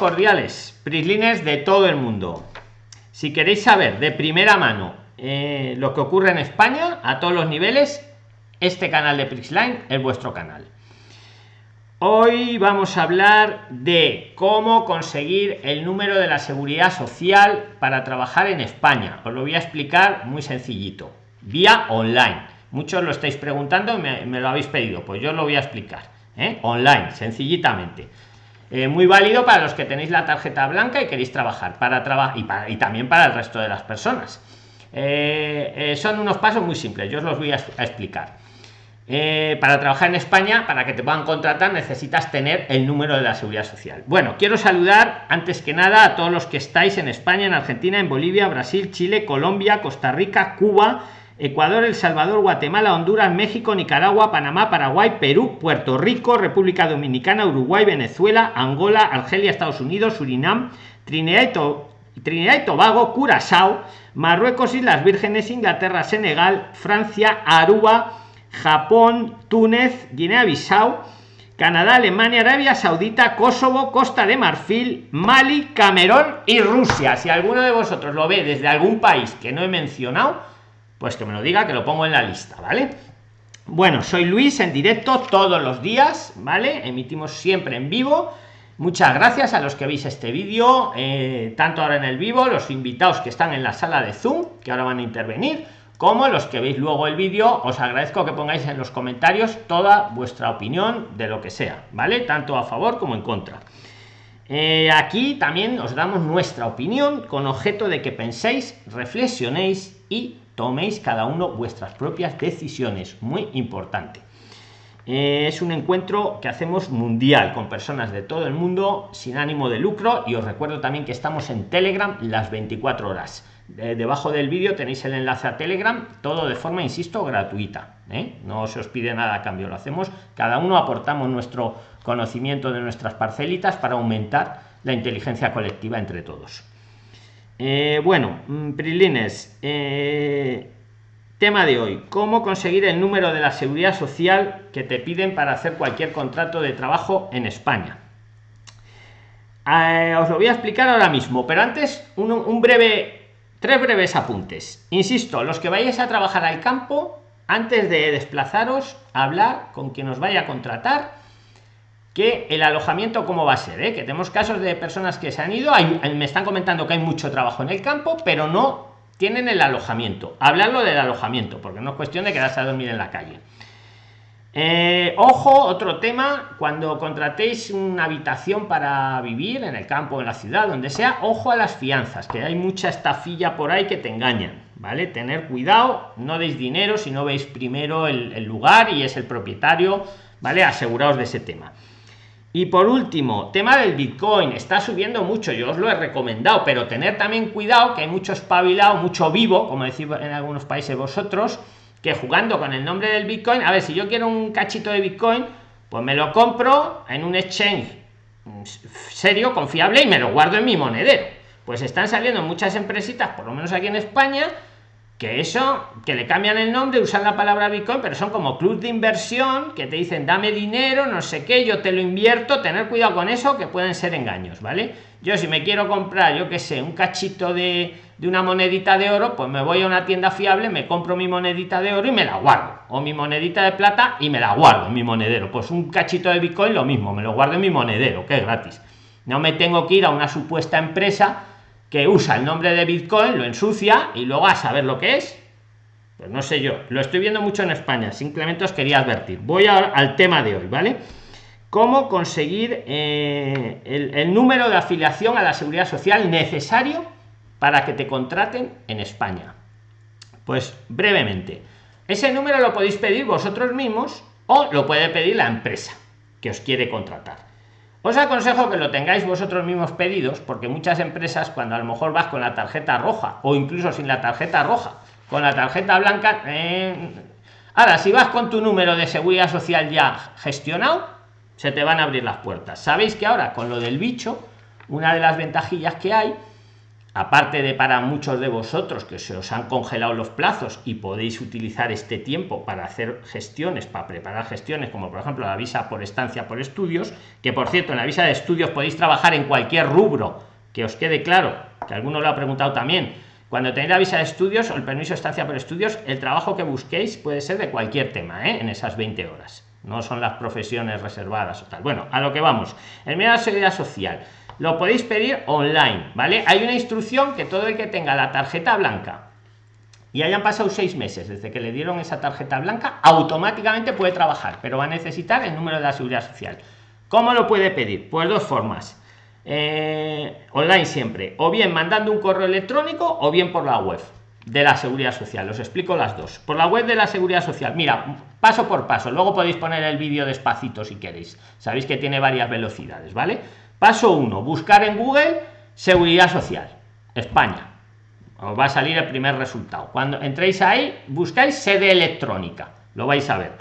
cordiales, prislines de todo el mundo. Si queréis saber de primera mano eh, lo que ocurre en España a todos los niveles, este canal de Prisline es vuestro canal. Hoy vamos a hablar de cómo conseguir el número de la seguridad social para trabajar en España. Os lo voy a explicar muy sencillito, vía online. Muchos lo estáis preguntando, me, lo habéis pedido, pues yo lo voy a explicar. ¿eh? Online, sencillitamente eh, muy válido para los que tenéis la tarjeta blanca y queréis trabajar para trabajar y, y también para el resto de las personas. Eh, eh, son unos pasos muy simples yo os los voy a, explicar. Para trabajar en España para que te puedan contratar necesitas tener el número de la seguridad social. Bueno quiero saludar antes que nada a todos los que estáis en España en Argentina en Bolivia Brasil Chile Colombia Costa Rica Cuba Ecuador, El Salvador, Guatemala, Honduras, México, Nicaragua, Panamá, Paraguay, Perú, Puerto Rico, República Dominicana, Uruguay, Venezuela, Angola, Argelia, Estados Unidos, Surinam, Trinidad y, Tobago, Curazao, Marruecos, Islas Vírgenes, Inglaterra, Senegal, Francia, Aruba, Japón, Túnez, Guinea-Bissau, Canadá, Alemania, Arabia Saudita, Kosovo, Costa de Marfil, Mali, Camerún y Rusia. Si alguno de vosotros lo ve desde algún país que no he mencionado, pues que me lo diga que lo pongo en la lista vale bueno soy luis en directo todos los días vale emitimos siempre en vivo. Muchas gracias a los que veis este vídeo eh, tanto ahora en el vivo los invitados que están en la sala de zoom que ahora van a intervenir como los que veis luego el vídeo os agradezco que pongáis en los comentarios toda vuestra opinión de lo que sea vale tanto a favor como en contra. Eh, aquí también os damos nuestra opinión con objeto de que penséis reflexionéis y toméis cada uno vuestras propias decisiones. Muy importante. Eh, es un encuentro que hacemos mundial con personas de todo el mundo sin ánimo de lucro y os recuerdo también que estamos en telegram las 24 horas. Debajo del vídeo tenéis el enlace a telegram todo de forma insisto gratuita ¿eh? no se os pide nada a cambio lo hacemos. Cada uno aportamos nuestro conocimiento de nuestras parcelitas para aumentar la inteligencia colectiva entre todos eh, bueno, mm, Prilines, eh, tema de hoy, ¿cómo conseguir el número de la seguridad social que te piden para hacer cualquier contrato de trabajo en España? Eh, os lo voy a explicar ahora mismo, pero antes un, breve, tres breves apuntes. Insisto, los que vayáis a trabajar al campo, antes de desplazaros, hablar con quien os vaya a contratar que el alojamiento cómo va a ser ¿eh? que tenemos casos de personas que se han ido me están comentando que hay mucho trabajo en el campo pero no tienen el alojamiento. Hablarlo del alojamiento porque no es cuestión de quedarse a dormir en la calle. Eh, ojo otro tema cuando contratéis una habitación para vivir en el campo en la ciudad donde sea ojo a las fianzas que hay mucha estafilla por ahí que te engañan vale tener cuidado no deis dinero si no veis primero el, el lugar y es el propietario vale aseguraos de ese tema y por último, tema del Bitcoin, está subiendo mucho, yo os lo he recomendado, pero tener también cuidado que hay mucho espabilado, mucho vivo, como decís en algunos países vosotros, que jugando con el nombre del Bitcoin, a ver, si yo quiero un cachito de Bitcoin, pues me lo compro en un exchange serio, confiable y me lo guardo en mi monedero. Pues están saliendo muchas empresitas, por lo menos aquí en España, que eso, que le cambian el nombre, usan la palabra Bitcoin, pero son como club de inversión que te dicen dame dinero, no sé qué, yo te lo invierto, tener cuidado con eso, que pueden ser engaños, ¿vale? Yo si me quiero comprar, yo qué sé, un cachito de, de una monedita de oro, pues me voy a una tienda fiable, me compro mi monedita de oro y me la guardo, o mi monedita de plata y me la guardo en mi monedero. Pues un cachito de Bitcoin lo mismo, me lo guardo en mi monedero, que es gratis. No me tengo que ir a una supuesta empresa que usa el nombre de Bitcoin, lo ensucia y luego a saber lo que es. Pues no sé yo, lo estoy viendo mucho en España, simplemente os quería advertir. Voy al tema de hoy, ¿vale? ¿Cómo conseguir eh, el número de afiliación a la seguridad social necesario para que te contraten en España? Pues brevemente, ese número lo podéis pedir vosotros mismos o lo puede pedir la empresa que os quiere contratar os aconsejo que lo tengáis vosotros mismos pedidos, porque muchas empresas, cuando a lo mejor vas con la tarjeta roja o incluso sin la tarjeta roja, con la tarjeta blanca, eh, ahora si vas con tu número de seguridad social ya gestionado, se te van a abrir las puertas. Sabéis que ahora con lo del bicho, una de las ventajillas que hay aparte de para muchos de vosotros que se os han congelado los plazos y podéis utilizar este tiempo para hacer gestiones, para preparar gestiones, como por ejemplo la visa por estancia por estudios, que por cierto en la visa de estudios podéis trabajar en cualquier rubro, que os quede claro, que alguno lo ha preguntado también. Cuando tenéis la visa de estudios o el permiso de estancia por estudios, el trabajo que busquéis puede ser de cualquier tema, ¿eh? en esas 20 horas. No son las profesiones reservadas o tal. Bueno, a lo que vamos. El miedo a la seguridad social lo podéis pedir online, ¿vale? Hay una instrucción que todo el que tenga la tarjeta blanca y hayan pasado seis meses desde que le dieron esa tarjeta blanca, automáticamente puede trabajar, pero va a necesitar el número de la seguridad social. ¿Cómo lo puede pedir? Pues dos formas. Eh, online siempre, o bien mandando un correo electrónico o bien por la web de la seguridad social. Os explico las dos. Por la web de la seguridad social, mira, paso por paso. Luego podéis poner el vídeo despacito si queréis. Sabéis que tiene varias velocidades, ¿vale? Paso 1. Buscar en Google Seguridad Social. España. Os va a salir el primer resultado. Cuando entréis ahí, buscáis sede electrónica. Lo vais a ver.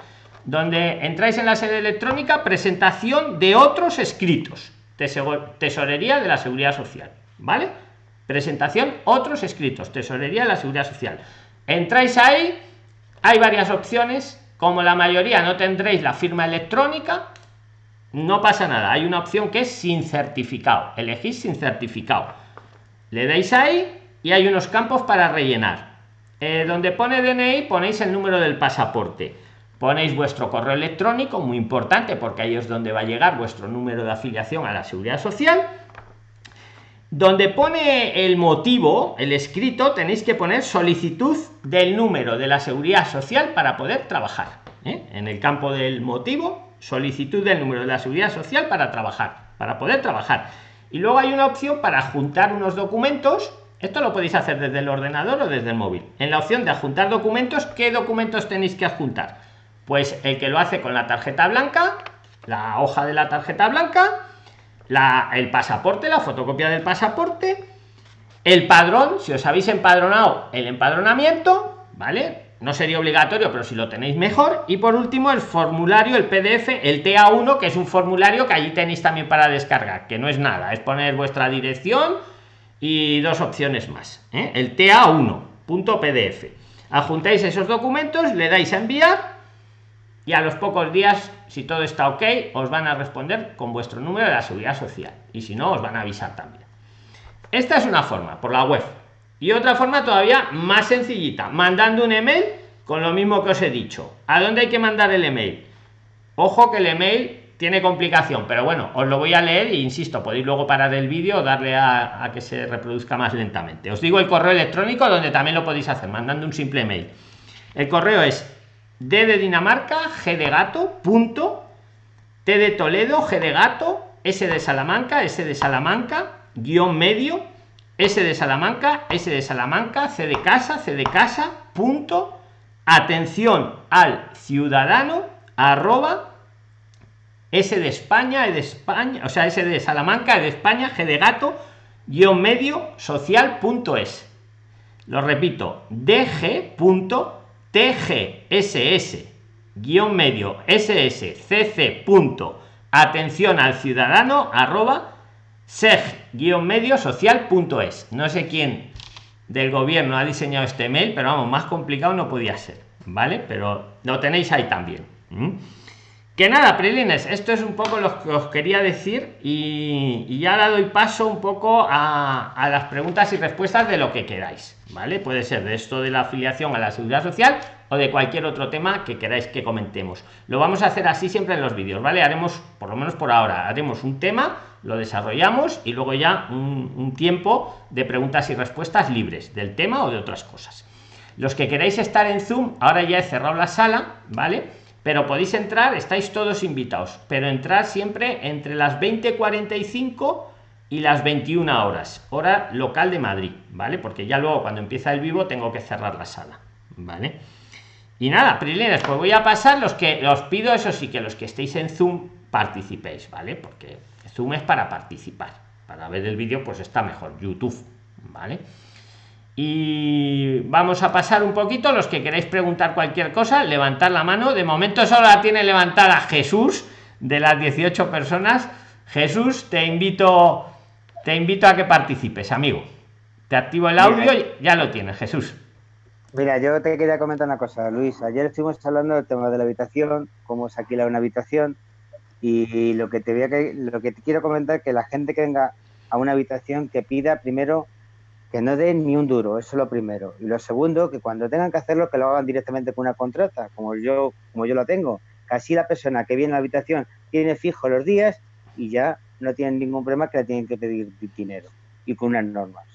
Donde entráis en la sede electrónica, presentación de otros escritos. Tesorería de la Seguridad Social. ¿Vale? Presentación, otros escritos. Tesorería de la Seguridad Social. Entráis ahí, hay varias opciones. Como la mayoría no tendréis la firma electrónica, no pasa nada. Hay una opción que es sin certificado. Elegís sin certificado. Le dais ahí y hay unos campos para rellenar. Eh, donde pone DNI ponéis el número del pasaporte. Ponéis vuestro correo electrónico muy importante porque ahí es donde va a llegar vuestro número de afiliación a la seguridad social. Donde pone el motivo el escrito tenéis que poner solicitud del número de la seguridad social para poder trabajar ¿eh? en el campo del motivo solicitud del número de la seguridad social para trabajar, para poder trabajar. Y luego hay una opción para juntar unos documentos. Esto lo podéis hacer desde el ordenador o desde el móvil. En la opción de adjuntar documentos, ¿qué documentos tenéis que adjuntar? Pues el que lo hace con la tarjeta blanca, la hoja de la tarjeta blanca, la, el pasaporte, la fotocopia del pasaporte, el padrón, si os habéis empadronado, el empadronamiento, ¿vale? No sería obligatorio, pero si lo tenéis mejor. Y por último, el formulario, el PDF, el TA1, que es un formulario que allí tenéis también para descargar, que no es nada, es poner vuestra dirección y dos opciones más. ¿eh? El TA1.pdf. Adjuntáis esos documentos, le dais a enviar y a los pocos días, si todo está ok, os van a responder con vuestro número de la seguridad social. Y si no, os van a avisar también. Esta es una forma, por la web y otra forma todavía más sencillita, mandando un email con lo mismo que os he dicho. ¿A dónde hay que mandar el email? Ojo que el email tiene complicación, pero bueno, os lo voy a leer e insisto, podéis luego parar el vídeo o darle a, que se reproduzca más lentamente. Os digo el correo electrónico donde también lo podéis hacer, mandando un simple email. El correo es d de Dinamarca, g de gato, punto, t de Toledo, g de gato, s de Salamanca, s de Salamanca, guion medio, S de Salamanca, S de Salamanca, C de casa, C de casa, punto, atención al ciudadano, arroba, S de España, E de España, o sea, S de Salamanca, E de España, G de gato, guion medio, social, punto es. Lo repito, dg, punto, tgss, guion medio, ss, cc, punto, atención al ciudadano, arroba, seg-medio social.es. No sé quién del gobierno ha diseñado este mail, pero vamos, más complicado no podía ser, ¿vale? Pero lo tenéis ahí también. Que nada, Prilines, esto es un poco lo que os quería decir y, ya ahora doy paso un poco a, a, las preguntas y respuestas de lo que queráis, ¿vale? Puede ser de esto de la afiliación a la seguridad social o de cualquier otro tema que queráis que comentemos. Lo vamos a hacer así siempre en los vídeos, ¿vale? Haremos, por lo menos por ahora, haremos un tema, lo desarrollamos y luego ya un, tiempo de preguntas y respuestas libres del tema o de otras cosas. Los que queráis estar en Zoom, ahora ya he cerrado la sala, ¿vale? Pero podéis entrar, estáis todos invitados, pero entrar siempre entre las 20.45 y las 21 horas, hora local de Madrid, ¿vale? Porque ya luego cuando empieza el vivo tengo que cerrar la sala, ¿vale? Y nada, Prilines, pues voy a pasar los que os pido, eso sí, que los que estéis en Zoom participéis, ¿vale? Porque Zoom es para participar. Para ver el vídeo, pues está mejor, YouTube, ¿vale? Y vamos a pasar un poquito, los que queréis preguntar cualquier cosa, levantar la mano. De momento solo la tiene levantada Jesús, de las 18 personas. Jesús, te invito, te invito a que participes, amigo. Te activo el audio y ya lo tienes, Jesús. Mira, yo te quería comentar una cosa, Luis. Ayer estuvimos hablando del tema de la habitación, cómo se alquila una habitación, y lo que te voy a, lo que te quiero comentar es que la gente que venga a una habitación que pida primero que no den ni un duro, eso es lo primero. Y lo segundo, que cuando tengan que hacerlo, que lo hagan directamente con una contrata, como yo, como yo lo tengo. Así la persona que viene a la habitación tiene fijo los días y ya no tienen ningún problema que le tienen que pedir dinero y con unas normas.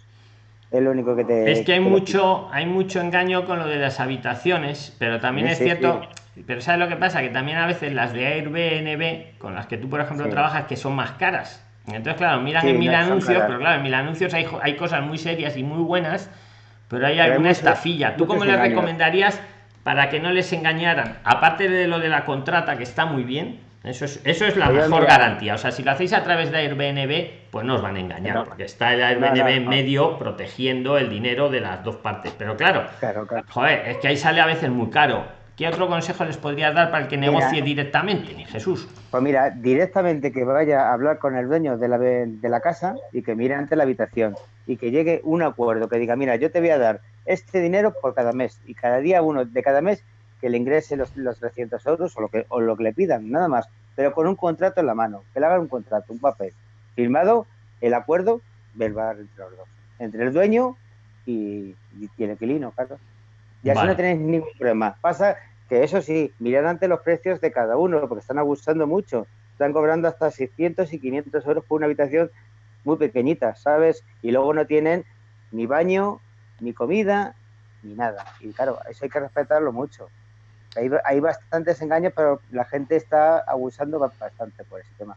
Es lo único que te. Es que hay mucho, hay mucho engaño con lo de las habitaciones, pero también es cierto. Pero ¿sabes lo que pasa? Que también a veces las de Airbnb, con las que tú, por ejemplo, trabajas, que son más caras entonces, claro, miran en mil anuncios, pero claro, en mil anuncios hay, hay cosas muy serias y muy buenas, pero hay alguna estafilla. ¿Tú cómo le recomendarías para que no les engañaran? Aparte de lo de la contrata, que está muy bien, eso es, eso es la mejor garantía. O sea, si lo hacéis a través de Airbnb, pues no os van a engañar, porque está el Airbnb en medio protegiendo el dinero de las dos partes. Pero claro, joder, es que ahí sale a veces muy caro ¿Qué otro consejo les podrías dar para el que negocie directamente, ni Jesús? Pues mira, directamente que vaya a hablar con el dueño de la, de la casa y que mire ante la habitación y que llegue un acuerdo que diga, mira, yo te voy a dar este dinero por cada mes y cada día uno de cada mes que le ingrese los, los 300 euros o lo, que, o lo que le pidan, nada más, pero con un contrato en la mano, que le hagan un contrato, un papel, firmado el acuerdo verbal entre los dos, entre el dueño y, y el inquilino, claro. Y así no tenéis ningún problema. Pasa que eso sí, mirad ante los precios de cada uno, porque están abusando mucho. Están cobrando hasta 600 y 500 euros por una habitación muy pequeñita, ¿sabes? Y luego no tienen ni baño, ni comida, ni nada. Y claro, eso hay que respetarlo mucho. Hay, hay bastantes engaños, pero la gente está abusando bastante por ese tema.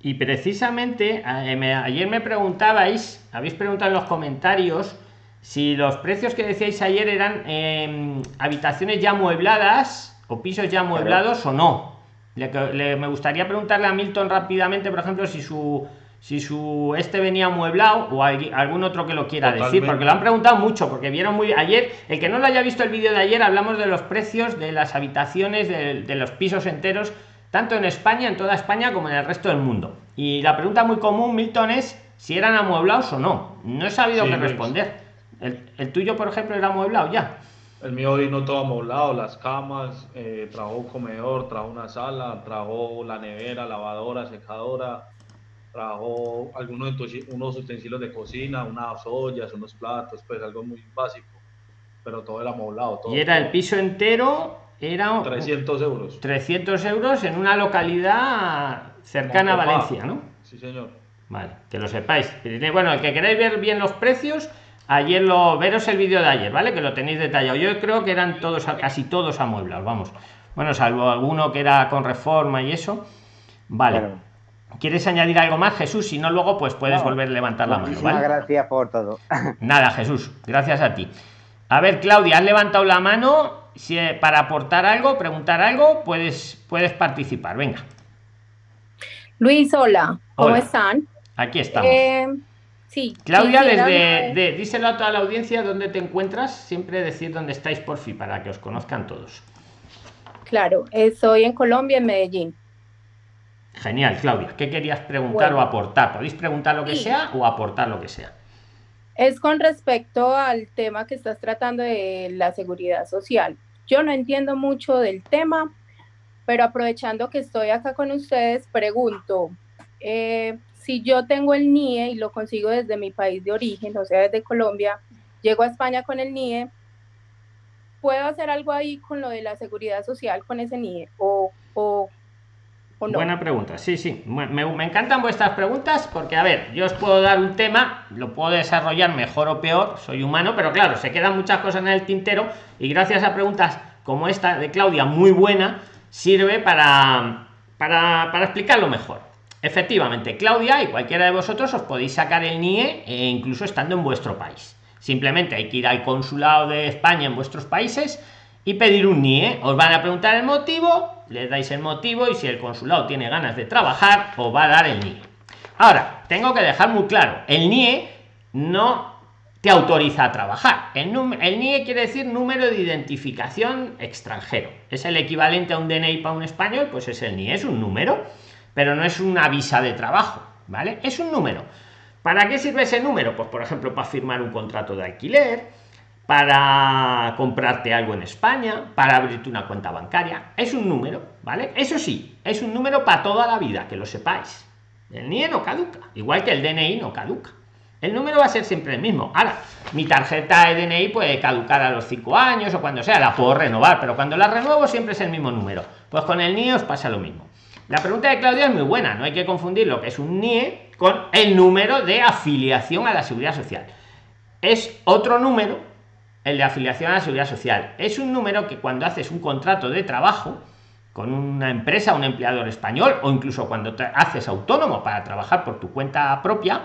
Y precisamente, eh, ayer me preguntabais, habéis preguntado en los comentarios, si los precios que decíais ayer eran em, habitaciones ya muebladas o pisos ya mueblados o no. me gustaría preguntarle a Milton rápidamente, por ejemplo, si su si su este venía mueblado o algún otro que lo quiera decir, porque lo han preguntado mucho, porque vieron muy ayer, el que no lo haya visto el vídeo de ayer, hablamos de los precios de las habitaciones, de, los pisos enteros, tanto en España, en toda España, como en el resto del mundo. Y la pregunta muy común, Milton, es si eran amueblados o no. No he sabido qué responder. El, tuyo, por ejemplo, era amueblado ya. El mío vino todo amueblado, las camas, eh, trajo comedor, trajo una sala, trajo la nevera, lavadora, secadora, trajo algunos unos utensilios de cocina, unas ollas, unos platos, pues algo muy básico, pero todo era amoblado. Todo, y era el piso entero, era 300 euros. 300 euros en una localidad cercana a Valencia, ¿no? Sí, señor. Vale, que lo sepáis. Bueno, el que queráis ver bien los precios, ayer lo veros el vídeo de ayer vale que lo tenéis detallado. Yo creo que eran todos casi todos amueblados vamos. Bueno salvo alguno que era con reforma y eso. Vale. Quieres añadir algo más jesús si no luego pues puedes volver a levantar la mano ¿vale? gracias por todo. Nada jesús gracias a ti. A ver claudia has levantado la mano si eh, para aportar algo preguntar algo puedes puedes participar. Venga. Luis hola. Cómo están aquí estamos eh, Sí. Claudia, desde, díselo a toda la audiencia dónde te encuentras, siempre decir dónde estáis por fin, para que os conozcan todos. Claro, estoy en Colombia, en Medellín. Genial, Claudia. ¿Qué querías preguntar o aportar? Podéis preguntar lo que sea o aportar lo que sea. Es con respecto al tema que estás tratando de la seguridad social. Yo no entiendo mucho del tema, pero aprovechando que estoy acá con ustedes, pregunto, eh, si yo tengo el NIE y lo consigo desde mi país de origen, o sea, desde Colombia, llego a España con el NIE, ¿puedo hacer algo ahí con lo de la seguridad social con ese NIE? ¿O, o, no? Buena pregunta, sí, sí. Me, me, encantan vuestras preguntas porque, a ver, yo os puedo dar un tema, lo puedo desarrollar mejor o peor, soy humano, pero claro, se quedan muchas cosas en el tintero y gracias a preguntas como esta de Claudia, muy buena, sirve para, para, para explicarlo mejor. Efectivamente, Claudia y cualquiera de vosotros os podéis sacar el NIE e incluso estando en vuestro país. Simplemente hay que ir al consulado de España en vuestros países y pedir un NIE. Os van a preguntar el motivo, le dais el motivo y si el consulado tiene ganas de trabajar, os va a dar el NIE. Ahora, tengo que dejar muy claro, el NIE no te autoriza a trabajar. El NIE quiere decir número de identificación extranjero. Es el equivalente a un DNI para un español, pues es el NIE, es un número pero no es una visa de trabajo, ¿vale? Es un número. ¿Para qué sirve ese número? Pues por ejemplo, para firmar un contrato de alquiler, para comprarte algo en España, para abrirte una cuenta bancaria. Es un número, ¿vale? Eso sí, es un número para toda la vida, que lo sepáis. El NIE no caduca, igual que el DNI no caduca. El número va a ser siempre el mismo. Ahora, mi tarjeta de DNI puede caducar a los 5 años o cuando sea, la puedo renovar, pero cuando la renuevo siempre es el mismo número. Pues con el NIE os pasa lo mismo. La pregunta de Claudia es muy buena, no hay que confundir lo que es un NIE con el número de afiliación a la seguridad social. Es otro número, el de afiliación a la seguridad social. Es un número que cuando haces un contrato de trabajo con una empresa, un empleador español, o incluso cuando te haces autónomo para trabajar por tu cuenta propia,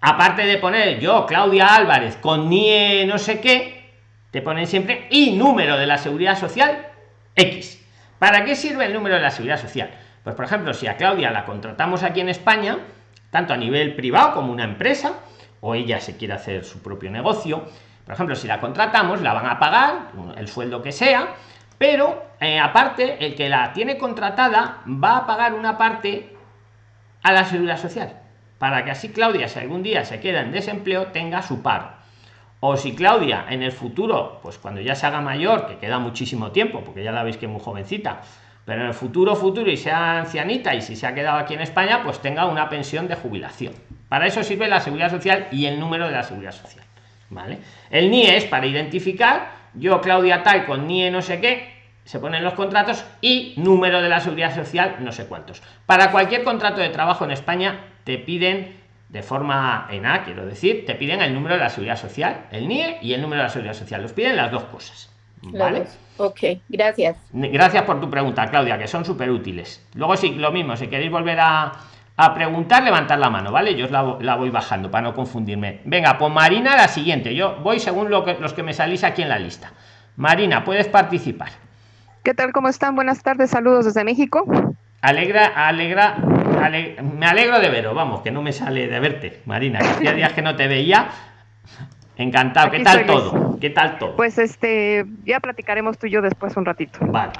aparte de poner yo, Claudia Álvarez, con NIE no sé qué, te ponen siempre y número de la seguridad social X. ¿Para qué sirve el número de la seguridad social? Pues por ejemplo, si a Claudia la contratamos aquí en España, tanto a nivel privado como una empresa, o ella se quiere hacer su propio negocio, por ejemplo, si la contratamos, la van a pagar el sueldo que sea, pero eh, aparte, el que la tiene contratada va a pagar una parte a la seguridad social para que así Claudia, si algún día se queda en desempleo, tenga su paro. O si Claudia en el futuro, pues cuando ya se haga mayor, que queda muchísimo tiempo, porque ya la veis que es muy jovencita, pero en el futuro, futuro y sea ancianita y si se ha quedado aquí en España, pues tenga una pensión de jubilación. Para eso sirve la seguridad social y el número de la seguridad social. ¿Vale? El NIE es para identificar, yo Claudia tal con NIE no sé qué, se ponen los contratos y número de la seguridad social no sé cuántos. Para cualquier contrato de trabajo en España te piden de forma en A, quiero decir, te piden el número de la seguridad social, el NIE y el número de la seguridad social. Los piden las dos cosas. ¿Vale? Ok, gracias. Gracias por tu pregunta, Claudia, que son súper útiles. Luego, sí, lo mismo, si queréis volver a, a preguntar, levantar la mano, ¿vale? Yo os la, la, voy bajando para no confundirme. Venga, pues Marina, la siguiente. Yo voy según lo que, los que me salís aquí en la lista. Marina, puedes participar. ¿Qué tal? ¿Cómo están? Buenas tardes, saludos desde México. Alegra, alegra, me alegro de veros, vamos, que no me sale de verte, Marina, que hacía días que no te veía. Encantado, ¿qué tal todo? ¿Qué tal todo? Pues este, ya platicaremos tú y yo después un ratito. Vale.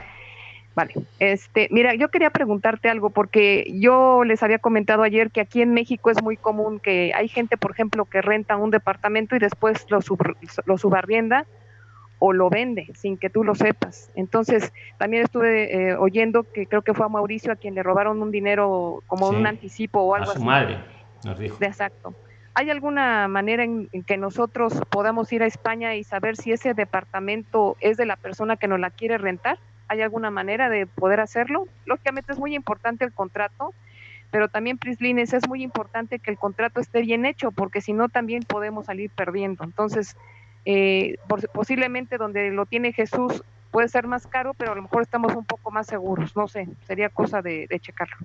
Vale, este, mira, yo quería preguntarte algo porque yo les había comentado ayer que aquí en México es muy común que hay gente, por ejemplo, que renta un departamento y después lo, sub, lo subarrienda o lo vende sin que tú lo sepas. Entonces, también estuve eh, oyendo que creo que fue a Mauricio a quien le robaron un dinero como sí, un anticipo o algo a su así. madre, nos dijo. Exacto. ¿Hay alguna manera en, en, que nosotros podamos ir a España y saber si ese departamento es de la persona que nos la quiere rentar? ¿Hay alguna manera de poder hacerlo? Lógicamente es muy importante el contrato, pero también, Prislines, es muy importante que el contrato esté bien hecho, porque si no también podemos salir perdiendo. Entonces, eh, posiblemente donde lo tiene Jesús puede ser más caro, pero a lo mejor estamos un poco más seguros, no sé, sería cosa de, de checarlo.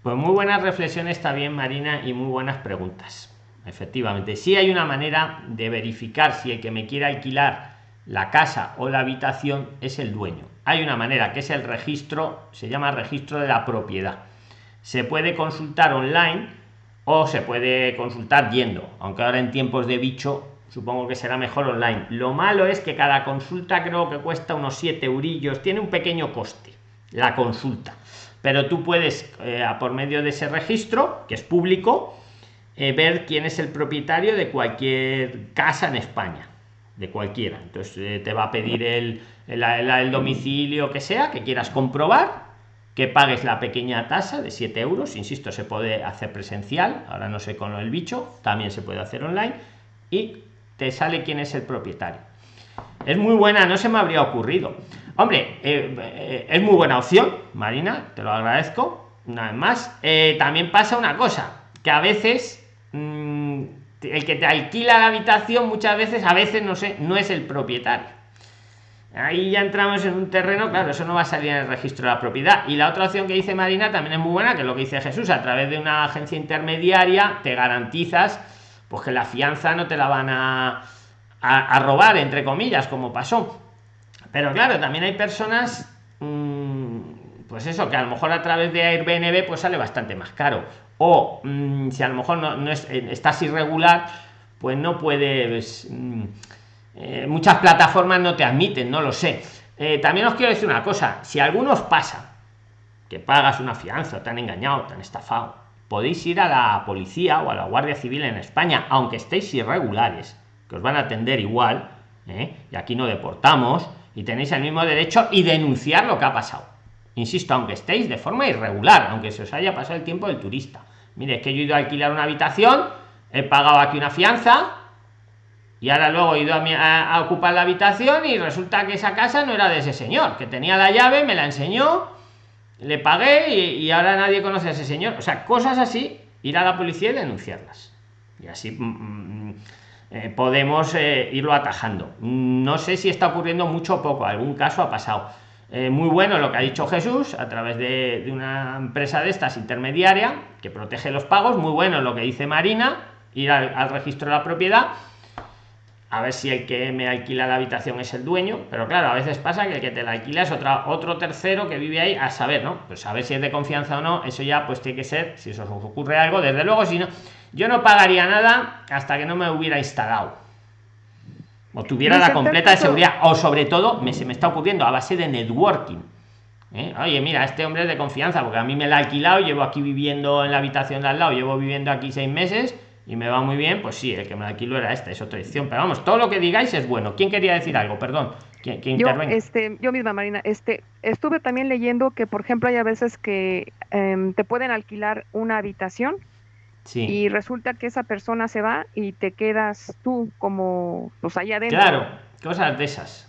Pues muy buenas reflexiones también, Marina, y muy buenas preguntas. Efectivamente, sí hay una manera de verificar si el que me quiere alquilar la casa o la habitación es el dueño. Hay una manera que es el registro, se llama registro de la propiedad. Se puede consultar online o se puede consultar yendo, aunque ahora en tiempos de bicho supongo que será mejor online. Lo malo es que cada consulta creo que cuesta unos 7 eurillos, tiene un pequeño coste la consulta, pero tú puedes, eh, por medio de ese registro, que es público, eh, ver quién es el propietario de cualquier casa en España, de cualquiera. Entonces eh, te va a pedir el, el, el, domicilio que sea, que quieras comprobar, que pagues la pequeña tasa de 7 euros, insisto, se puede hacer presencial, ahora no sé con el bicho, también se puede hacer online, y te sale quién es el propietario. Es muy buena, no se me habría ocurrido. Hombre, eh, eh, es muy buena opción, Marina, te lo agradezco. Una vez más, eh, también pasa una cosa, que a veces mmm, el que te alquila la habitación muchas veces, a veces no sé, no es el propietario. Ahí ya entramos en un terreno, claro, eso no va a salir en el registro de la propiedad. Y la otra opción que dice Marina también es muy buena, que es lo que dice Jesús, a través de una agencia intermediaria te garantizas pues que la fianza no te la van a, robar, entre comillas, como pasó. Pero claro, también hay personas, mmm, pues eso, que a lo mejor a través de Airbnb pues sale bastante más caro. O mmm, si a lo mejor no, es, estás irregular, pues no puedes... Mmm, eh, muchas plataformas no te admiten, no lo sé. Eh, también os quiero decir una cosa, si algunos pasa que pagas una fianza, te han engañado, te han estafado, podéis ir a la policía o a la Guardia Civil en España, aunque estéis irregulares, que os van a atender igual, ¿eh? y aquí no deportamos, y tenéis el mismo derecho y denunciar lo que ha pasado. Insisto, aunque estéis de forma irregular, aunque se os haya pasado el tiempo del turista. Mire, es que yo he ido a alquilar una habitación, he pagado aquí una fianza, y ahora luego he ido a, ocupar la habitación y resulta que esa casa no era de ese señor, que tenía la llave, me la enseñó, le pagué y, ahora nadie conoce a ese señor. O sea, cosas así, ir a la policía y denunciarlas. Y así mm, mm, eh, podemos eh, irlo atajando. No sé si está ocurriendo mucho o poco, algún caso ha pasado. Eh, muy bueno lo que ha dicho Jesús a través de, una empresa de estas intermediaria que protege los pagos. Muy bueno lo que dice Marina, ir al registro de la propiedad a ver si el que me alquila la habitación es el dueño, pero claro, a veces pasa que el que te la alquila es otra, otro tercero que vive ahí, a saber, ¿no? Pues a ver si es de confianza o no, eso ya pues tiene que ser, si eso os ocurre algo, desde luego, si no, yo no pagaría nada hasta que no me hubiera instalado. O tuviera la completa de seguridad, o sobre todo, me, se me está ocurriendo a base de networking. ¿eh? Oye, mira, este hombre es de confianza, porque a mí me la ha alquilado, llevo aquí viviendo en la habitación de al lado, llevo viviendo aquí seis meses, y me va muy bien, pues sí, el que me alquilo era esta, es otra edición. Pero vamos, todo lo que digáis es bueno. ¿Quién quería decir algo? Perdón. ¿Quién, yo, este, yo misma, Marina, este, estuve también leyendo que, por ejemplo, hay a veces que em, te pueden alquilar una habitación sí. y resulta que esa persona se va y te quedas tú como, pues allá adentro. Claro, cosas de esas.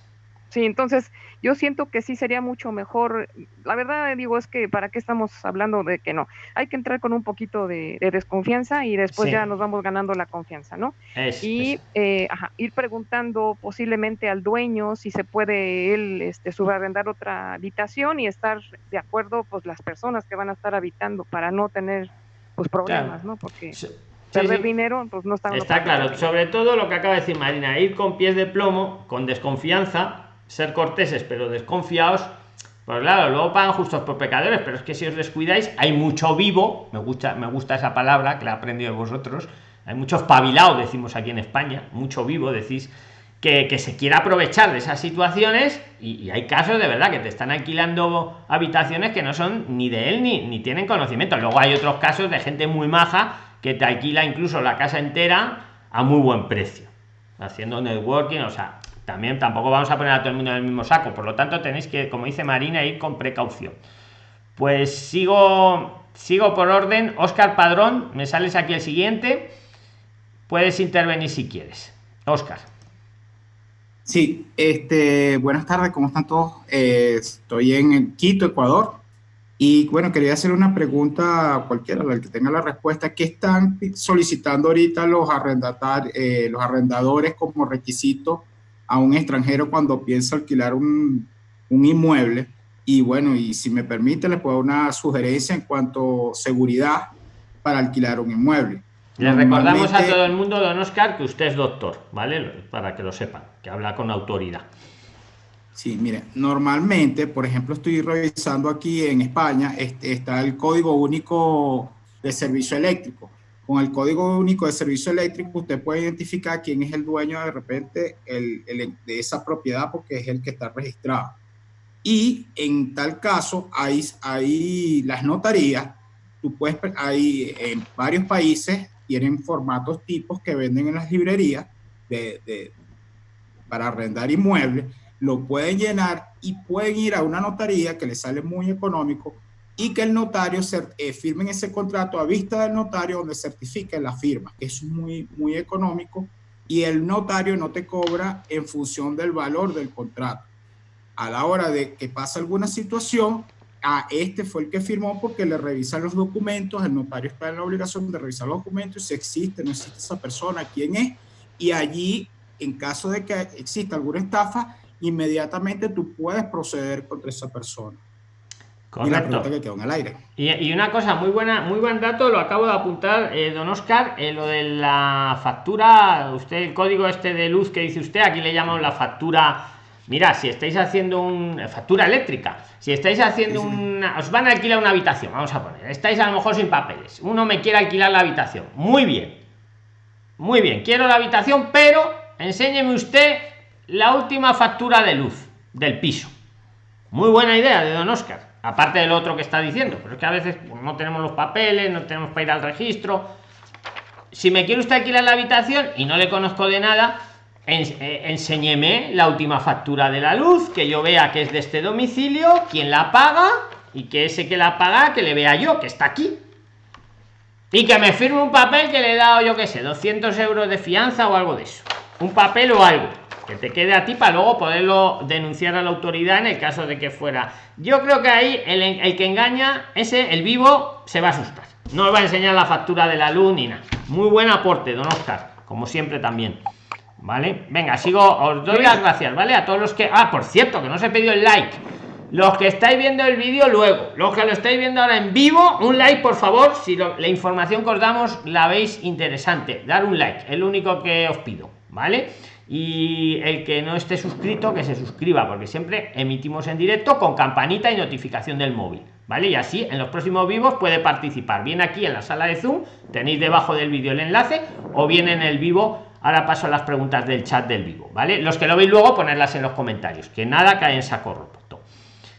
Sí, entonces yo siento que sí sería mucho mejor. La verdad, digo, es que para qué estamos hablando de que no. Hay que entrar con un poquito de, desconfianza y después ya nos vamos ganando la confianza, ¿no? y eh, ir preguntando posiblemente al dueño si se puede él este, subarrendar otra habitación y estar de acuerdo, pues las personas que van a estar habitando para no tener pues problemas, ¿no? Porque perder dinero, pues no está. Está claro. Sobre todo lo que acaba de decir Marina, ir con pies de plomo, con desconfianza ser corteses pero desconfiados pues claro luego pagan justos por pecadores pero es que si os descuidáis hay mucho vivo me gusta me gusta esa palabra que la he aprendido de vosotros hay muchos espabilado decimos aquí en España mucho vivo decís que, se quiera aprovechar de esas situaciones y, hay casos de verdad que te están alquilando habitaciones que no son ni de él ni, ni tienen conocimiento. Luego hay otros casos de gente muy maja que te alquila incluso la casa entera a muy buen precio haciendo networking o sea también tampoco vamos a poner a todo el mundo en el mismo saco. Por lo tanto tenéis que como dice marina ir con precaución. Pues sigo sigo por orden. Oscar padrón me sales aquí el siguiente. Puedes intervenir si quieres. Oscar sí este buenas tardes cómo están todos eh, estoy en Quito ecuador. Y bueno quería hacer una pregunta a cualquiera el que tenga la respuesta. ¿qué están solicitando ahorita los arrendatarios eh, los arrendadores como requisito a un extranjero cuando piensa alquilar un, un inmueble. Y bueno, y si me permite, le puedo dar una sugerencia en cuanto a seguridad para alquilar un inmueble. Le recordamos a todo el mundo, don Oscar, que usted es doctor, ¿vale? Para que lo sepan, que habla con autoridad. Sí, mire, normalmente, por ejemplo, estoy revisando aquí en España, este, está el Código Único de Servicio Eléctrico. Con el código único de servicio eléctrico, usted puede identificar quién es el dueño de repente el, de esa propiedad porque es el que está registrado. Y en tal caso, hay, hay las notarías, tú puedes, hay en varios países tienen formatos tipos que venden en las librerías de, de, para arrendar inmuebles, lo pueden llenar y pueden ir a una notaría que les sale muy económico y que el notario eh, firme ese contrato a vista del notario donde certifique la firma, que es muy, muy económico y el notario no te cobra en función del valor del contrato. A la hora de que pasa alguna situación, a este fue el que firmó porque le revisan los documentos, el notario está en la obligación de revisar los documentos, si existe, no existe esa persona, quién es, y allí, en caso de que exista alguna estafa, inmediatamente tú puedes proceder contra esa persona. Correcto. Y, una cosa muy buena, muy buen dato, lo acabo de apuntar, eh, don Oscar, eh, lo de la factura, usted el código este de luz que dice usted, aquí le llamamos la factura. Mira, si estáis haciendo una factura eléctrica, si estáis haciendo una, os van a alquilar una habitación, vamos a poner, estáis a lo mejor sin papeles, uno me quiere alquilar la habitación, muy bien, muy bien, quiero la habitación, pero enséñeme usted la última factura de luz del piso. Muy buena idea de don Oscar aparte del otro que está diciendo, pero es que a veces no tenemos los papeles, no tenemos para ir al registro. Si me quiere usted alquilar la habitación y no le conozco de nada, eh, enséñeme la última factura de la luz, que yo vea que es de este domicilio, quién la paga y que ese que la paga, que le vea yo, que está aquí. Y que me firme un papel que le he dado, yo que sé, 200 euros de fianza o algo de eso. Un papel o algo que te quede a ti para luego poderlo denunciar a la autoridad en el caso de que fuera. Yo creo que ahí el, que engaña, ese, el vivo, se va a asustar. No le va a enseñar la factura de la luz ni nada. Muy buen aporte, don Oscar, como siempre también. ¿Vale? Venga, sigo, os doy las gracias, ¿vale? A todos los que... Ah, por cierto, que no se pedido el like. Los que estáis viendo el vídeo luego, los que lo estáis viendo ahora en vivo, un like, por favor, si la información que os damos la veis interesante. Dar un like, es lo único que os pido, ¿vale? Y el que no esté suscrito que se suscriba porque siempre emitimos en directo con campanita y notificación del móvil vale y así en los próximos vivos puede participar. Bien aquí en la sala de zoom tenéis debajo del vídeo el enlace o bien en el vivo ahora paso a las preguntas del chat del vivo vale los que lo veis luego ponerlas en los comentarios que nada cae en saco roto.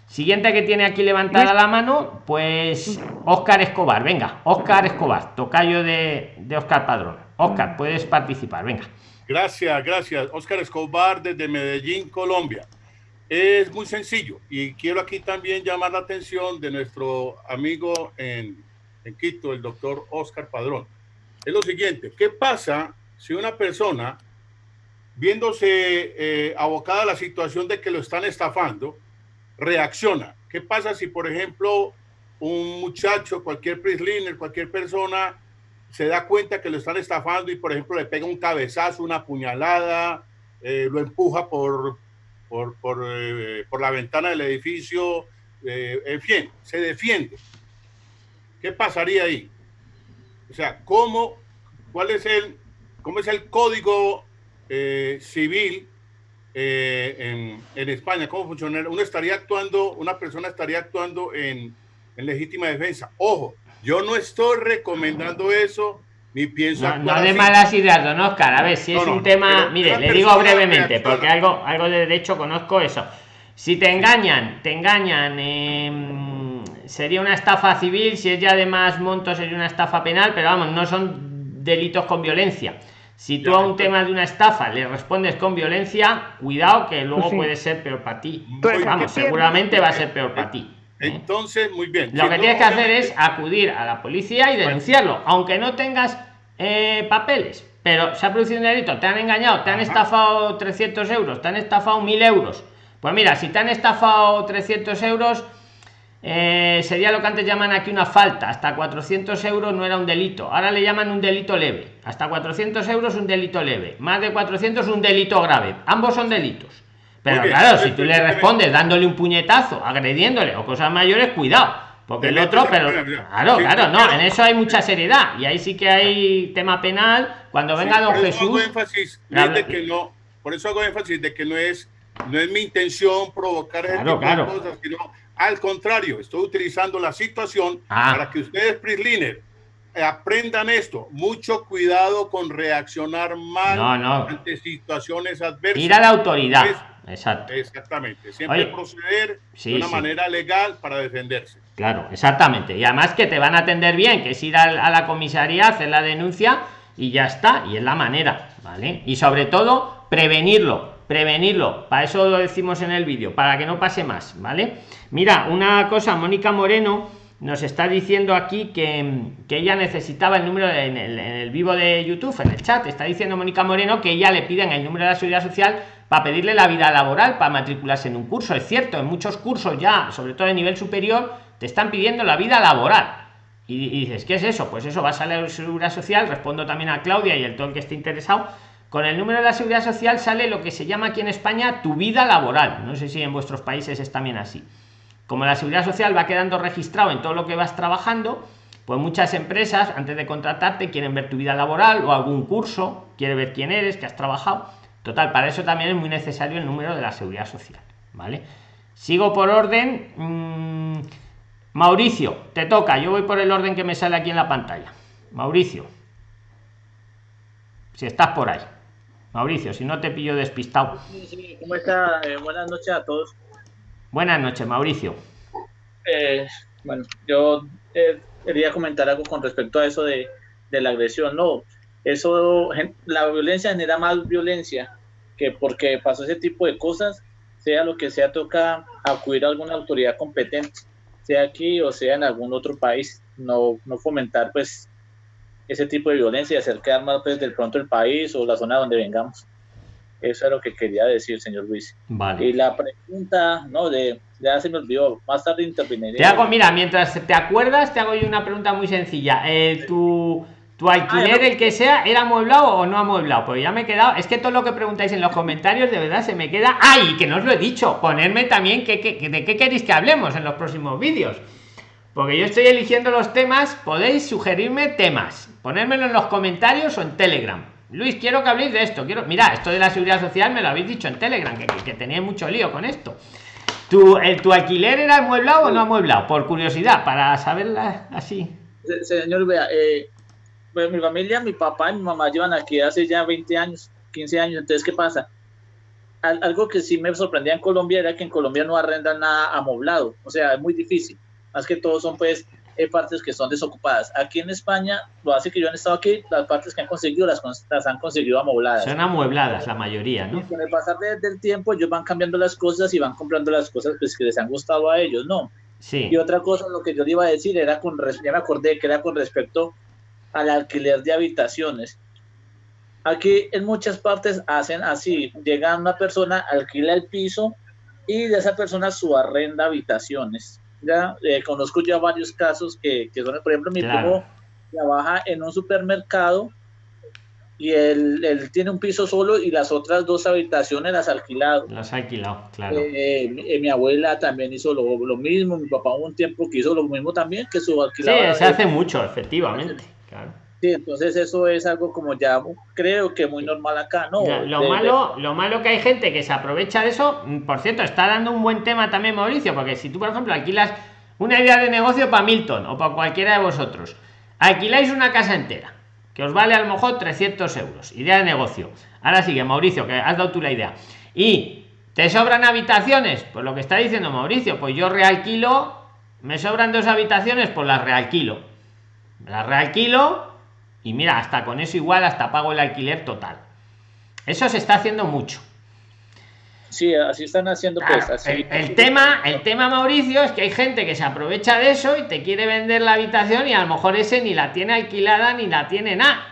Siguiente que tiene aquí levantada la mano pues oscar escobar. Venga oscar escobar tocayo de, de oscar padrón. Oscar puedes participar. Venga Gracias, gracias. Oscar Escobar desde Medellín, Colombia. Es muy sencillo y quiero aquí también llamar la atención de nuestro amigo en, Quito, el doctor Oscar Padrón. Es lo siguiente, ¿qué pasa si una persona, viéndose eh, abocada a la situación de que lo están estafando, reacciona? ¿Qué pasa si, por ejemplo, un muchacho, cualquier prisliner, cualquier persona se da cuenta que lo están estafando y, por ejemplo, le pega un cabezazo, una puñalada, eh, lo empuja por, por, por, eh, por, la ventana del edificio, eh, en fin, se defiende. ¿Qué pasaría ahí? O sea, ¿cómo, cuál es el, cómo es el código civil en, en, España? ¿Cómo funciona? Uno estaría actuando, una persona estaría actuando en, en legítima defensa. Ojo, yo no estoy recomendando eso, ni pienso. No, no de malas ideas, don Oscar. A ver, si es un tema. Mire, le digo brevemente, porque algo, algo de derecho conozco eso. Si te engañan, te engañan. Em, sería una estafa civil, si es ya de más monto sería una estafa penal, pero vamos, no son delitos con violencia. Si tú a un tema de una estafa le respondes con violencia, cuidado que luego pues puede ser peor para ti. vamos, seguramente va a ser peor para ti. Entonces, muy bien. Lo que tienes que hacer es acudir a la policía y denunciarlo, aunque no tengas eh, papeles. Pero se ha producido un delito, te han engañado, te han estafado 300 euros, te han estafado 1000 euros. Pues mira, si te han estafado 300 euros, eh, sería lo que antes llaman aquí una falta. Hasta 400 euros no era un delito. Ahora le llaman un delito leve. Hasta 400 euros un delito leve. Más de 400 un delito grave. Ambos son delitos. Pero claro, si tú le respondes dándole un puñetazo, agrediéndole o cosas mayores, cuidado. Porque el otro, pero claro, claro, no, en eso hay mucha seriedad. Y ahí sí que hay tema penal. Cuando venga don Jesús. énfasis de que no, por eso hago énfasis de que no es, no es mi intención provocar claro, claro. cosas, sino al contrario, estoy utilizando la situación ah. para que ustedes, Prisliner, aprendan esto. Mucho cuidado con reaccionar mal ante situaciones adversas. Ir a la autoridad. Exacto. Exactamente. Siempre proceder de una manera legal para defenderse. Claro, exactamente. Y además que te van a atender bien, que es ir a, la comisaría, hacer la denuncia y ya está. Y es la manera, ¿vale? Y sobre todo, prevenirlo. Prevenirlo. Para eso lo decimos en el vídeo, para que no pase más, ¿vale? Mira, una cosa, Mónica Moreno nos está diciendo aquí que, ella necesitaba el número en el, vivo de YouTube, en el chat, está diciendo Mónica Moreno que ella le piden el número de la seguridad social para pedirle la vida laboral, para matricularse en un curso. Es cierto, en muchos cursos ya, sobre todo de nivel superior, te están pidiendo la vida laboral. Y, dices, ¿qué es eso? Pues eso, vas a la seguridad social, respondo también a Claudia y el todo el que esté interesado. Con el número de la seguridad social sale lo que se llama aquí en España tu vida laboral. No sé si en vuestros países es también así como la seguridad social va quedando registrado en todo lo que vas trabajando, pues muchas empresas antes de contratarte quieren ver tu vida laboral o algún curso, quiere ver quién eres, que has trabajado. Total, para eso también es muy necesario el número de la seguridad social, ¿vale? Sigo por orden. Mm, Mauricio, te toca. Yo voy por el orden que me sale aquí en la pantalla. Mauricio. Si estás por ahí. Mauricio, si no te pillo despistado. ¿Cómo está? Eh, buenas noches a todos. Buenas noches, Mauricio. eh, bueno, yo eh, quería comentar algo con respecto a eso de, la agresión. No, eso, la violencia genera más violencia que porque pasó ese tipo de cosas, sea lo que sea, toca acudir a alguna autoridad competente, sea aquí o sea en algún otro país, no, no fomentar pues ese tipo de violencia y hacer quedar mal pues del pronto el país o la zona donde vengamos. Eso es lo que quería decir, señor Luis. Vale. Y la pregunta, no, de, ya se me olvidó, más tarde interveniré. Te hago, mira, mientras te acuerdas, te hago yo una pregunta muy sencilla. Eh, tu, tu alquiler, Ah, el que sea, ¿era amueblado o no amueblado? Pues ya me he quedado. Es que todo lo que preguntáis en los comentarios, de verdad, se me queda. ¡Ay! Que no os lo he dicho. Ponerme también que, que- que- de qué queréis que hablemos en los próximos vídeos. Porque yo estoy eligiendo los temas, podéis sugerirme temas, ponérmelo en los comentarios o en Telegram. Luis, quiero que habléis de esto. Quiero, mira, esto de la seguridad social me lo habéis dicho en Telegram, que, que, tenía mucho lío con esto. ¿Tu, el, ¿Tu alquiler era amueblado o no amueblado? Por curiosidad, para saberla así. Se- Señor, vea, eh, pues, mi familia, mi papá y mi mamá llevan aquí hace ya 20 años, 15 años. Entonces, ¿qué pasa? Al- algo que sí me sorprendía en Colombia era que en Colombia no arrendan nada amoblado. O sea, es muy difícil. Más que todo son, pues, eh, partes que son desocupadas. Aquí en España, lo hace que yo han estado aquí, las partes que han conseguido las, han conseguido amobladas. Son amuebladas la mayoría, Y ¿no? con el pasar de- del tiempo, ellos van cambiando las cosas y van comprando las cosas pues, que les han gustado a ellos, ¿no? Sí. Y otra cosa, lo que yo le iba a decir era con, ya me acordé que era con respecto al alquiler de habitaciones. Aquí en muchas partes hacen así, llega una persona, alquila el piso y de esa persona su arrenda habitaciones. Ya eh, conozco ya varios casos que, que son, por ejemplo, mi Claro. primo trabaja en un supermercado y él, él tiene un piso solo y las otras dos habitaciones las ha alquilado. Las ha alquilado, claro. Eh, mi, eh, mi abuela también hizo lo, lo mismo, mi papá hubo un tiempo que hizo lo mismo también, que su Sí, alquilaba. se hace mucho, efectivamente. Claro. Sí, entonces eso es algo como ya creo que muy normal acá, ¿no? Lo De- de- malo, lo malo que hay gente que se aprovecha de eso. mm, Por cierto, está dando un buen tema también Mauricio, porque si tú, por ejemplo, alquilas una idea de negocio para Milton o para cualquiera de vosotros, alquiláis una casa entera, que os vale a lo mejor 300 euros, idea de negocio. Ahora sigue, Mauricio, que has dado tú la idea. Y te sobran habitaciones, pues lo que está diciendo Mauricio, pues yo realquilo, me sobran dos habitaciones, pues las realquilo. Las realquilo y mira, hasta con eso igual hasta pago el alquiler total. Eso se está haciendo mucho. Sí, así están haciendo pues. Claro, así, el, el tema, el tema, Mauricio, es que hay gente que se aprovecha de eso y te quiere vender la habitación y a lo mejor ese ni la tiene alquilada ni la tiene nada.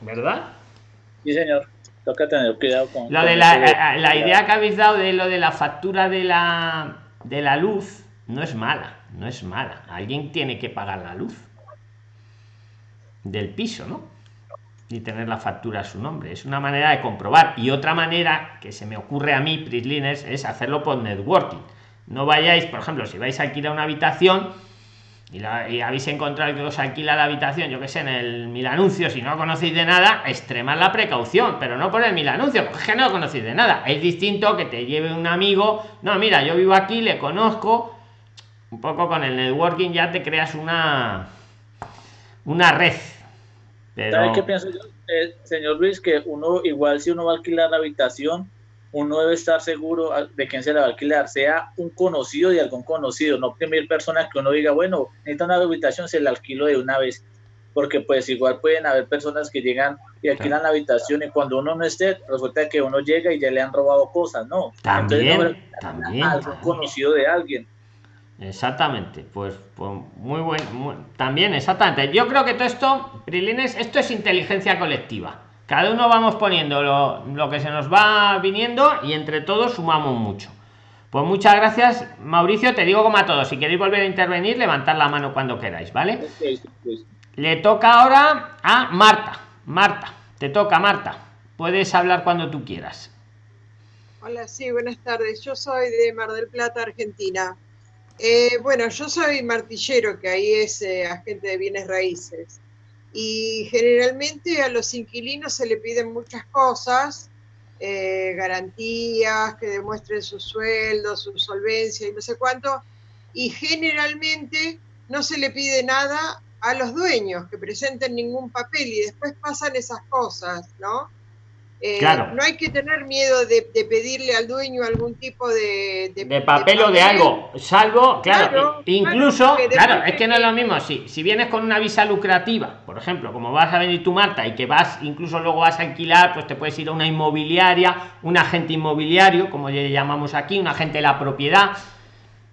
¿Verdad? Sí, señor. Toca tener cuidado con. Lo de la, eh, la idea que habéis dado de lo de la factura de la de la luz no es mala, no es mala. Alguien tiene que pagar la luz del piso, ¿no? Y tener la factura a su nombre. Es una manera de comprobar. Y otra manera que se me ocurre a mí, Prisliners, es hacerlo por networking. No vayáis, por ejemplo, si vais a alquilar una habitación y, la- y habéis encontrado que os alquila la habitación, yo que sé, en el mil anuncios, si no conocéis de nada, extremad la precaución, pero no por el mil anuncios, porque es que no conocéis de nada. Es distinto que te lleve un amigo, no, mira, yo vivo aquí, le conozco, un poco con el networking ya te creas una una red. Pero ¿Sabe qué pienso yo, eh, señor Luis? Que uno, igual si uno va a alquilar la habitación, uno debe estar seguro a- de quién se la va a alquilar, sea un conocido de algún conocido, no primer persona que uno diga, bueno, necesita una habitación, se la alquilo de una vez. Porque pues igual pueden haber personas que llegan y alquilan la habitación y cuando uno no esté, resulta que uno llega y ya le han robado cosas, ¿no? También, Entonces, no, también, algún también. conocido de alguien. Exactamente, pues, pues muy buen, muy- también exactamente. Yo creo que todo esto, Prilines, esto es inteligencia colectiva. Cada uno vamos poniendo lo, lo que se nos va viniendo y entre todos sumamos mucho. Pues muchas gracias, Mauricio. Te digo como a todos, si queréis volver a intervenir, levantad la mano cuando queráis, ¿vale? Le toca ahora a Marta. Marta, te toca, Marta. Puedes hablar cuando tú quieras. Hola, sí, buenas tardes. Yo soy de Mar del Plata, Argentina. Eh, bueno, yo soy martillero, que ahí es eh, agente de bienes raíces. Y generalmente a los inquilinos se le piden muchas cosas, eh, garantías, que demuestren su sueldo, su solvencia y no sé cuánto. Y generalmente no se le pide nada a los dueños, que presenten ningún papel y después pasan esas cosas, ¿no? Eh, Claro. no hay que tener miedo de, de pedirle al dueño algún tipo de, de papel o de algo, salvo, claro, Claro, i- incluso, claro, es que no es lo mismo, si, si vienes con una visa lucrativa, por ejemplo, como vas a venir tú, Marta, y que vas, incluso luego vas a alquilar, pues te puedes ir a una inmobiliaria, un agente inmobiliario, como le llamamos aquí, un agente de la propiedad,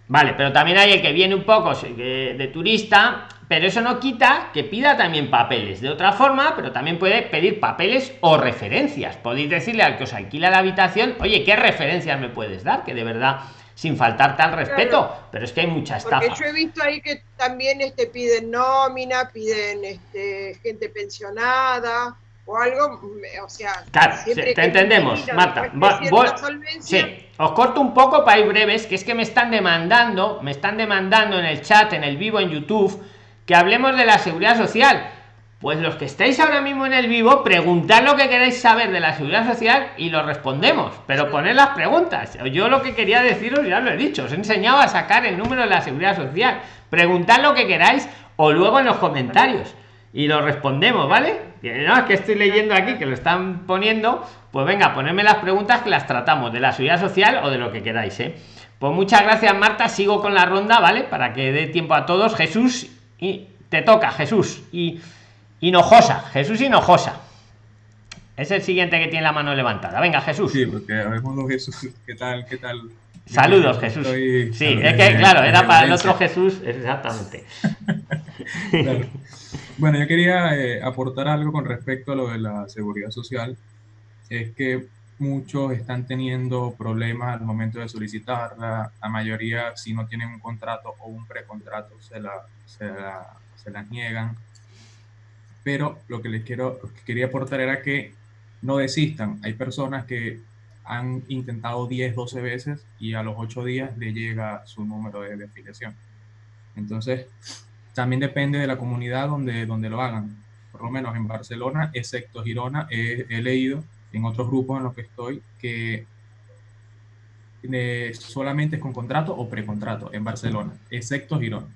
Vale, pero también hay el que viene un poco de turista, pero eso no quita que pida también papeles de otra forma, pero también puede pedir papeles o referencias. Podéis decirle al que os alquila la habitación, oye, ¿qué referencias me puedes dar? Que de verdad, sin faltarte al respeto, pero es que hay mucha estafa. Porque yo he visto ahí que también este, piden nómina, piden este, gente pensionada o algo, o sea, Claro, te entendemos, Marta. voy- solvencia, Sí, os corto un poco para ir breves, que es que me están demandando, me están demandando en el chat, en el vivo, en YouTube, que hablemos de la seguridad social. Pues los que estáis ahora mismo en el vivo, preguntad lo que queréis saber de la seguridad social y lo respondemos, pero poned las preguntas. Yo lo que quería deciros ya lo he dicho, os he enseñado a sacar el número de la seguridad social. Preguntad lo que queráis o luego en los comentarios y lo respondemos, ¿vale? Que no, es que estoy leyendo aquí que lo están poniendo, pues venga, ponedme las preguntas que las tratamos de la seguridad social o de lo que queráis, ¿eh? Pues muchas gracias, Marta. Sigo con la ronda, ¿vale? Para que dé tiempo a todos. Jesús, y te toca, Jesús. Y Hinojosa, Jesús Hinojosa. Es el siguiente que tiene la mano levantada. Venga, Jesús. Sí, porque habemos dos Jesús. ¿Qué tal? ¿Qué tal? Saludos, Jesús. Estoy- Sí, es que desde- claro, era para el otro Jesús, exactamente. Claro. Bueno, yo quería eh, aportar algo con respecto a lo de la seguridad social. Es que muchos están teniendo problemas al momento de solicitarla. La mayoría, si no tienen un contrato o un precontrato, se, la, se, la- niegan. Pero lo que les quiero, lo que quería aportar era que no desistan. Hay personas que han intentado 10, 12 veces y a los 8 días le llega su número de, de afiliación. Entonces, también depende de la comunidad donde, donde lo hagan. Por lo menos en Barcelona, excepto Girona, he, he leído en otros grupos en los que estoy que eh, solamente es con contrato o precontrato en Barcelona, excepto Girona.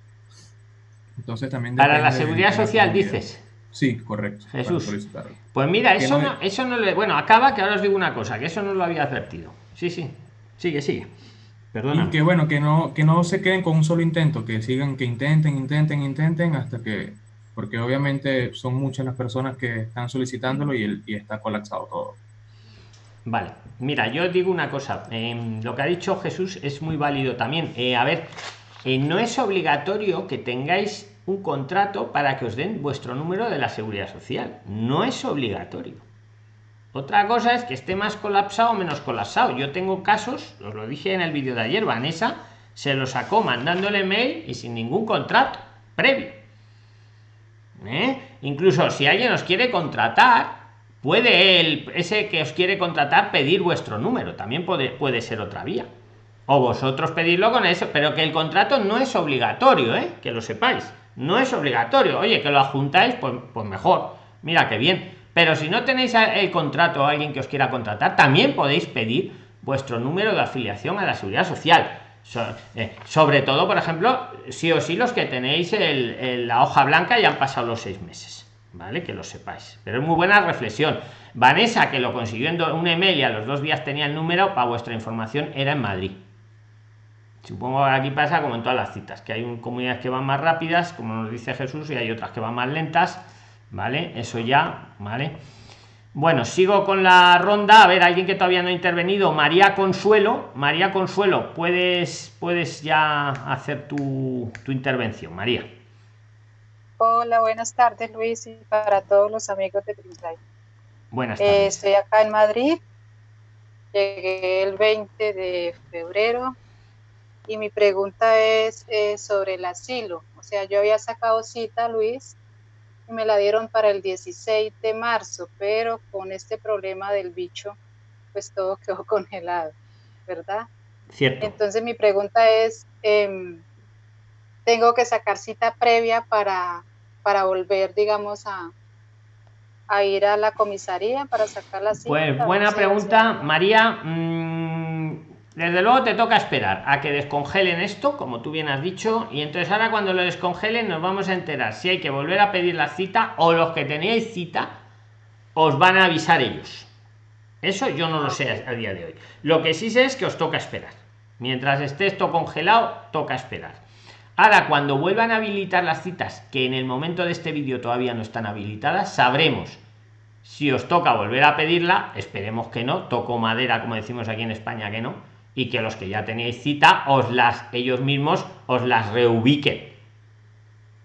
Entonces también Para la seguridad de social, dices. Sí, correcto. Jesús. Pues mira, eso no- no, eso no le. Bueno, acaba que ahora os digo una cosa, que eso no lo había advertido. Sí, sí. Sigue, sigue. Perdona. Y que bueno, que no, que no se queden con un solo intento, que sigan, que intenten, intenten, intenten hasta que, porque obviamente son muchas las personas que están solicitándolo y, el, y está colapsado todo. Vale, mira, yo digo una cosa. em, lo que ha dicho Jesús es muy válido también. Eh, a ver, eh, no es obligatorio que tengáis un contrato para que os den vuestro número de la seguridad social. No es obligatorio. Otra cosa es que esté más colapsado o menos colapsado. Yo tengo casos, os lo dije en el vídeo de ayer, Vanessa se lo sacó mandándole mail y sin ningún contrato previo. ¿Eh? Incluso si alguien os quiere contratar, puede él, ese que os quiere contratar, pedir vuestro número. También puede, ser otra vía. O vosotros pedirlo con eso, pero que el contrato no es obligatorio, ¿eh? que lo sepáis. No es obligatorio. Oye, que lo adjuntáis, pues, pues mejor. Mira qué bien. Pero si no tenéis a- el contrato o alguien que os quiera contratar, también podéis pedir vuestro número de afiliación a la seguridad social. Eh, sobre todo, por ejemplo, sí o sí los que tenéis el- la hoja blanca ya han pasado los seis meses. ¿Vale? Que lo sepáis. Pero es muy buena reflexión. Vanessa, que lo consiguió en un email y a los dos días tenía el número, para vuestra información, era en Madrid. Supongo que aquí pasa como en todas las citas, que hay un- comunidades que van más rápidas, como nos dice Jesús, y hay otras que van más lentas, ¿vale? Eso ya, ¿vale? Bueno, sigo con la ronda. A ver, alguien que todavía no ha intervenido, María Consuelo. María Consuelo, puedes, puedes ya hacer tu, tu intervención, María. Hola, buenas tardes Luis y para todos los amigos de Prisline. Buenas Eh, tardes. estoy acá en Madrid, llegué el 20 de febrero y mi pregunta es eh, sobre el asilo. O sea, yo había sacado cita, Luis, me la dieron para el 16 de marzo, pero con este problema del bicho, pues todo quedó congelado, ¿verdad? Cierto. Entonces mi pregunta es, em, ¿tengo que sacar cita previa para, para volver, digamos, a, a ir a la comisaría para sacar la cita? Pues buena pregunta, María. Mm, desde luego te toca esperar a que descongelen esto, como tú bien has dicho, y entonces ahora cuando lo descongelen nos vamos a enterar si hay que volver a pedir la cita o los que tenéis cita os van a avisar ellos. Eso yo no lo sé a, día de hoy. Lo que sí sé es que os toca esperar. Mientras esté esto congelado, toca esperar. Ahora, cuando vuelvan a habilitar las citas, que en el momento de este vídeo todavía no están habilitadas, sabremos si os toca volver a pedirla. Esperemos que no. Toco madera, como decimos aquí en España, que no. Y que los que ya tenéis cita, os las, ellos mismos, os las reubiquen.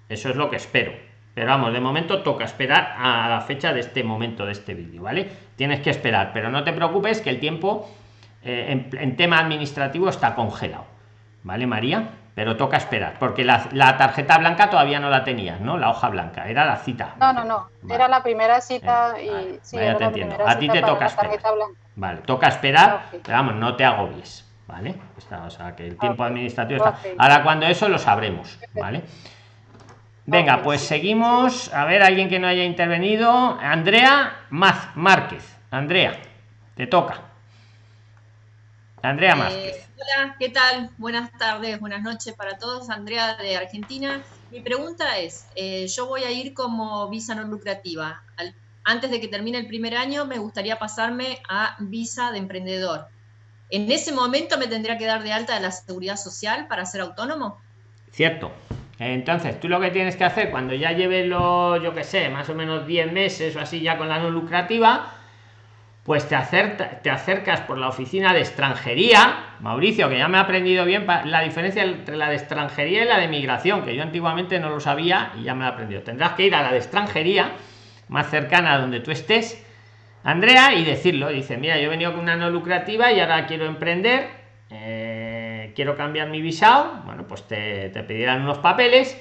Eso es lo que espero. Pero vamos, de momento toca esperar a la fecha de este momento de este vídeo, ¿vale? Tienes que esperar, pero no te preocupes que el tiempo eh, en, tema administrativo está congelado, ¿vale, María? Pero toca esperar, porque la, tarjeta blanca todavía no la tenías, ¿no? La hoja blanca, era la cita. No, no, no, era la primera cita y sí, te entiendo. A ti te toca esperar. Vale, toca esperar, pero vamos, no te agobies, ¿vale? o sea, que el tiempo administrativo está. Ahora cuando eso lo sabremos, ¿vale? Venga, pues seguimos. A ver, alguien que no haya intervenido. Andrea Maz Márquez. Andrea, te toca. Andrea eh, Márquez. Hola, ¿qué tal? Buenas tardes, buenas noches para todos. Andrea de Argentina. Mi pregunta es, eh, yo voy a ir como visa no lucrativa. antes de que termine el primer año, me gustaría pasarme a visa de emprendedor. ¿En ese momento me tendría que dar de alta de la seguridad social para ser autónomo? Cierto. Entonces, tú lo que tienes que hacer cuando ya lleves los, yo que sé, más o menos 10 meses o así ya con la no lucrativa, pues te, te acercas por la oficina de extranjería, Mauricio, que ya me ha aprendido bien la diferencia entre la de extranjería y la de migración, que yo antiguamente no lo sabía y ya me he aprendido. Tendrás que ir a la de extranjería, más cercana a donde tú estés, Andrea, y decirlo. Dice, mira, yo he venido con una no lucrativa y ahora quiero emprender. Eh, quiero cambiar mi visado, bueno, pues te pedirán unos papeles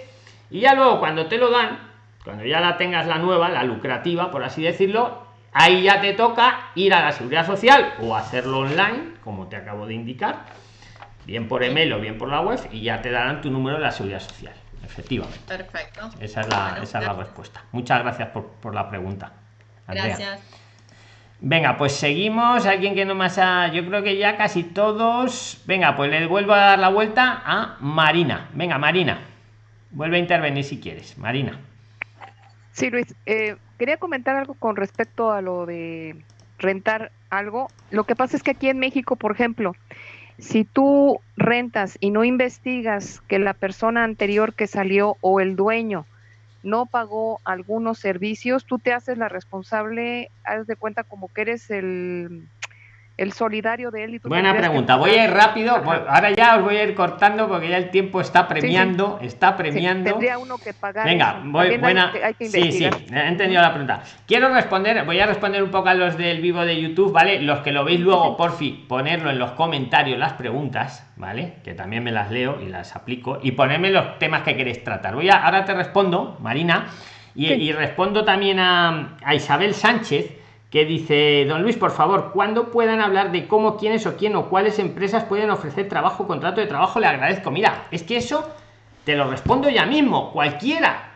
y ya luego cuando te lo dan, cuando ya la tengas la nueva, la lucrativa, por así decirlo, ahí ya te toca ir a la seguridad social o hacerlo online, como te acabo de indicar, bien por email o bien por la web, y ya te darán tu número de la seguridad social. Efectivamente. Perfecto. Esa es la, esa es la respuesta. Muchas gracias por, por la pregunta. Gracias. Venga, pues seguimos. Alguien que no más ha. Yo creo que ya casi todos. Venga, pues le vuelvo a dar la vuelta a Marina. Venga, Marina. Vuelve a intervenir si quieres. Marina. Sí, Luis. Eh, quería comentar algo con respecto a lo de rentar algo. Lo que pasa es que aquí en México, por ejemplo, si tú rentas y no investigas que la persona anterior que salió o el dueño no pagó algunos servicios, tú te haces la responsable, haz de cuenta como que eres el el solidario de él. Y Buena pregunta. Voy a ir rápido. Ahora ya os voy a ir cortando porque ya el tiempo está premiando. Está premiando. tendría uno que pagar. Venga, voy, buena. sí, sí, he entendido la pregunta. Quiero responder, voy a responder un poco a los del vivo de YouTube, ¿vale? Los que lo veis luego, por fin, ponerlo en los comentarios las preguntas, ¿vale? Que también me las leo y las aplico. Y ponerme los temas que queréis tratar. Voy a, ahora te respondo, Marina, y, y respondo también a, a Isabel Sánchez que dice, don Luis, por favor, cuando puedan hablar de cómo, quiénes o quién o cuáles empresas pueden ofrecer trabajo, contrato de trabajo, le agradezco. Mira, es que eso te lo respondo ya mismo, cualquiera.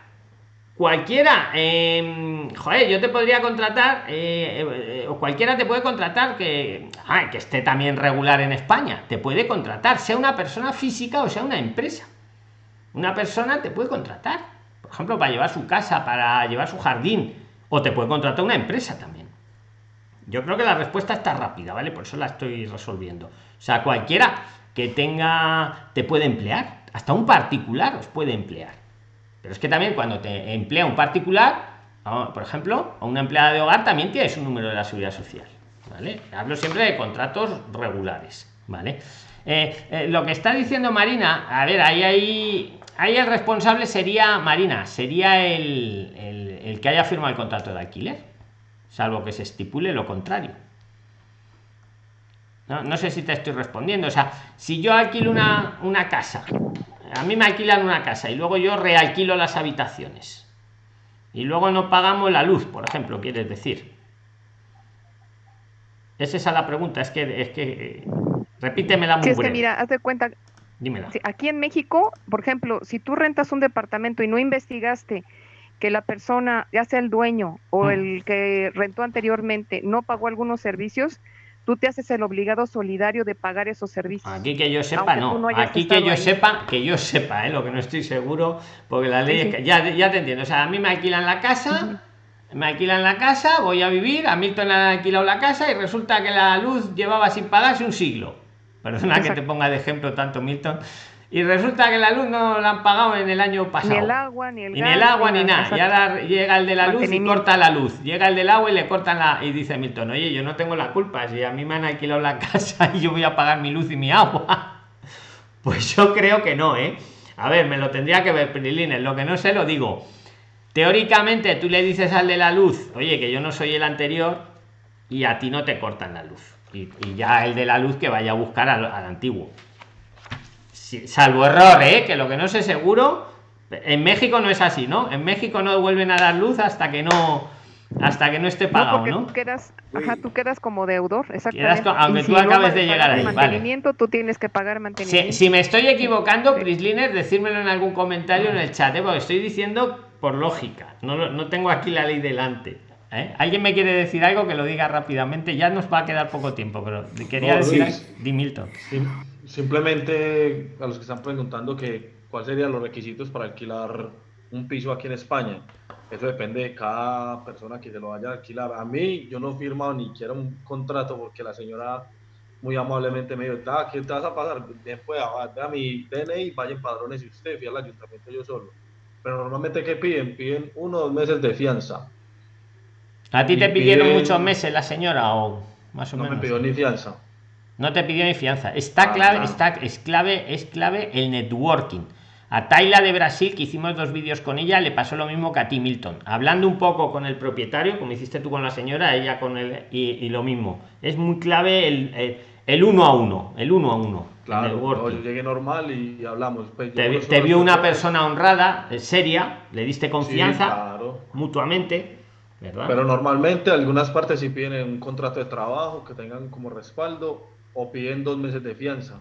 Cualquiera, em, joder, yo te podría contratar, eh, eh, o cualquiera te puede contratar que, que esté también regular en España, te puede contratar, sea una persona física o sea una empresa. Una persona te puede contratar, por ejemplo, para llevar su casa, para llevar su jardín, o te puede contratar una empresa también. Yo creo que la respuesta está rápida, ¿vale? Por eso la estoy resolviendo. O sea, cualquiera que tenga, te puede emplear. Hasta un particular os puede emplear. Pero es que también cuando te emplea un particular, por ejemplo, a una empleada de hogar también tienes un número de la seguridad social. ¿Vale? Hablo siempre de contratos regulares. ¿Vale? Eh, eh, lo que está diciendo Marina, a ver, ahí, ahí, ahí el responsable sería Marina, sería el, el que haya firmado el contrato de alquiler salvo que se estipule lo contrario. No, sé si te estoy respondiendo. O sea, si yo alquilo una, una casa, a mí me alquilan una casa y luego yo realquilo las habitaciones y luego no pagamos la luz, por ejemplo, quieres decir. Es esa la pregunta, es que, es que repítemela muy sí, es que mira, haz de cuenta. Dímela. Aquí en México, por ejemplo, si tú rentas un departamento y no investigaste que la persona, ya sea el dueño o mm. el que rentó anteriormente, no pagó algunos servicios, tú te haces el obligado solidario de pagar esos servicios. Aquí que yo sepa, no. Aquí que yo sepa, que yo sepa, ¿eh? lo que no estoy seguro, porque la ley, ya, ya te entiendo. O sea, a mí me alquilan la casa, me alquilan la casa, voy a vivir, a Milton le han alquilado la casa y resulta que la luz llevaba sin pagarse un siglo. Perdona que te ponga de ejemplo tanto Milton. Y resulta que la luz no la han pagado en el año pasado. Ni el agua, ni el Ni el agua, ni nada. Y ahora llega el de la luz y corta la luz. Llega el del agua y le cortan la... Y dice Milton, oye, yo no tengo la culpa. Si a mí me han alquilado la casa y yo voy a pagar mi luz y mi agua. Pues yo creo que no, ¿eh? A ver, me lo tendría que ver, Prilines. Lo que no sé lo digo Teóricamente tú le dices al de la luz, oye, que yo no soy el anterior y a ti no te cortan la luz. Y, ya el de la luz que vaya a buscar al, antiguo. Salvo error, ¿eh? que lo que no sé seguro, en México no es así, ¿no? En México no vuelven a dar luz hasta que no hasta que no esté pagado, ¿no? Tú quedas, ajá, tú quedas como deudor, exactamente. aunque tú acabes de llegar ahí. Mantenimiento, tú tienes que pagar mantenimiento. Si, me estoy equivocando, Prisliner, decírmelo en algún comentario en el chat, ¿eh? porque estoy diciendo por lógica. No, no tengo aquí la ley delante. ¿Eh? ¿Alguien me quiere decir algo que lo diga rápidamente? Ya nos va a quedar poco tiempo, pero quería decir, Di Milton. simplemente a los que están preguntando que cuáles serían los requisitos para alquilar un piso aquí en España. Eso depende de cada persona que se lo vaya a alquilar. A mí, yo no he firmado ni quiero un contrato porque la señora muy amablemente me dijo, ¿qué te vas a pasar? Bien, pues, a mi DNI, vayan padrones y usted, fui al ayuntamiento yo solo pero normalmente ¿qué piden? Piden uno o dos meses de fianza. ¿A ti te pidieron muchos meses la señora o más o menos? No me pidió ni fianza. No te pidió ni fianza. Está ah, clave, está, es clave, es clave el networking. A Tayla de Brasil, que hicimos dos vídeos con ella, le pasó lo mismo que a ti, Milton. Hablando un poco con el propietario, como hiciste tú con la señora, ella con él, y, lo mismo. Es muy clave el, el, uno a uno, el uno a uno. Claro, yo llegué normal y hablamos. Pues, te, vio una persona honrada, eh, seria, le diste confianza mutuamente. Pero normalmente algunas partes sí piden un contrato de trabajo que tengan como respaldo o piden dos meses de fianza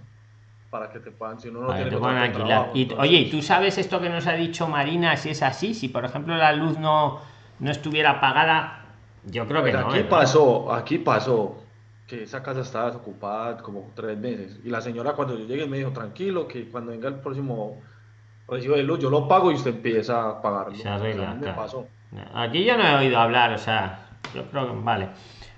para que te puedan, si no, no tiene y, Oye, ¿y tú sabes esto que nos ha dicho Marina si es así? Si por ejemplo la luz no, no estuviera pagada, yo creo que pues no. Aquí pasó, aquí pasó que esa casa estaba desocupada como tres meses. Y la señora cuando yo llegué me dijo, tranquilo, que cuando venga el próximo recibo de luz, yo lo pago y usted empieza a pagarlo. Se Aquí yo no he oído hablar, o sea, yo creo que vale.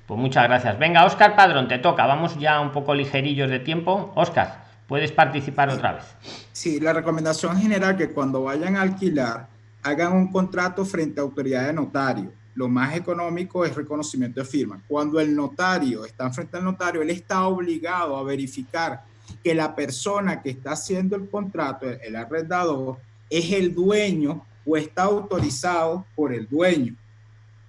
Pues muchas gracias. Venga, Oscar Padrón, te toca. Vamos ya un poco ligerillos de tiempo. Oscar, puedes participar otra vez. Sí, la recomendación general que cuando vayan a alquilar, hagan un contrato frente a autoridad de notario lo más económico es reconocimiento de firma. Cuando el notario está frente al notario, él está obligado a verificar que la persona que está haciendo el contrato, el arrendador, es el dueño o está autorizado por el dueño.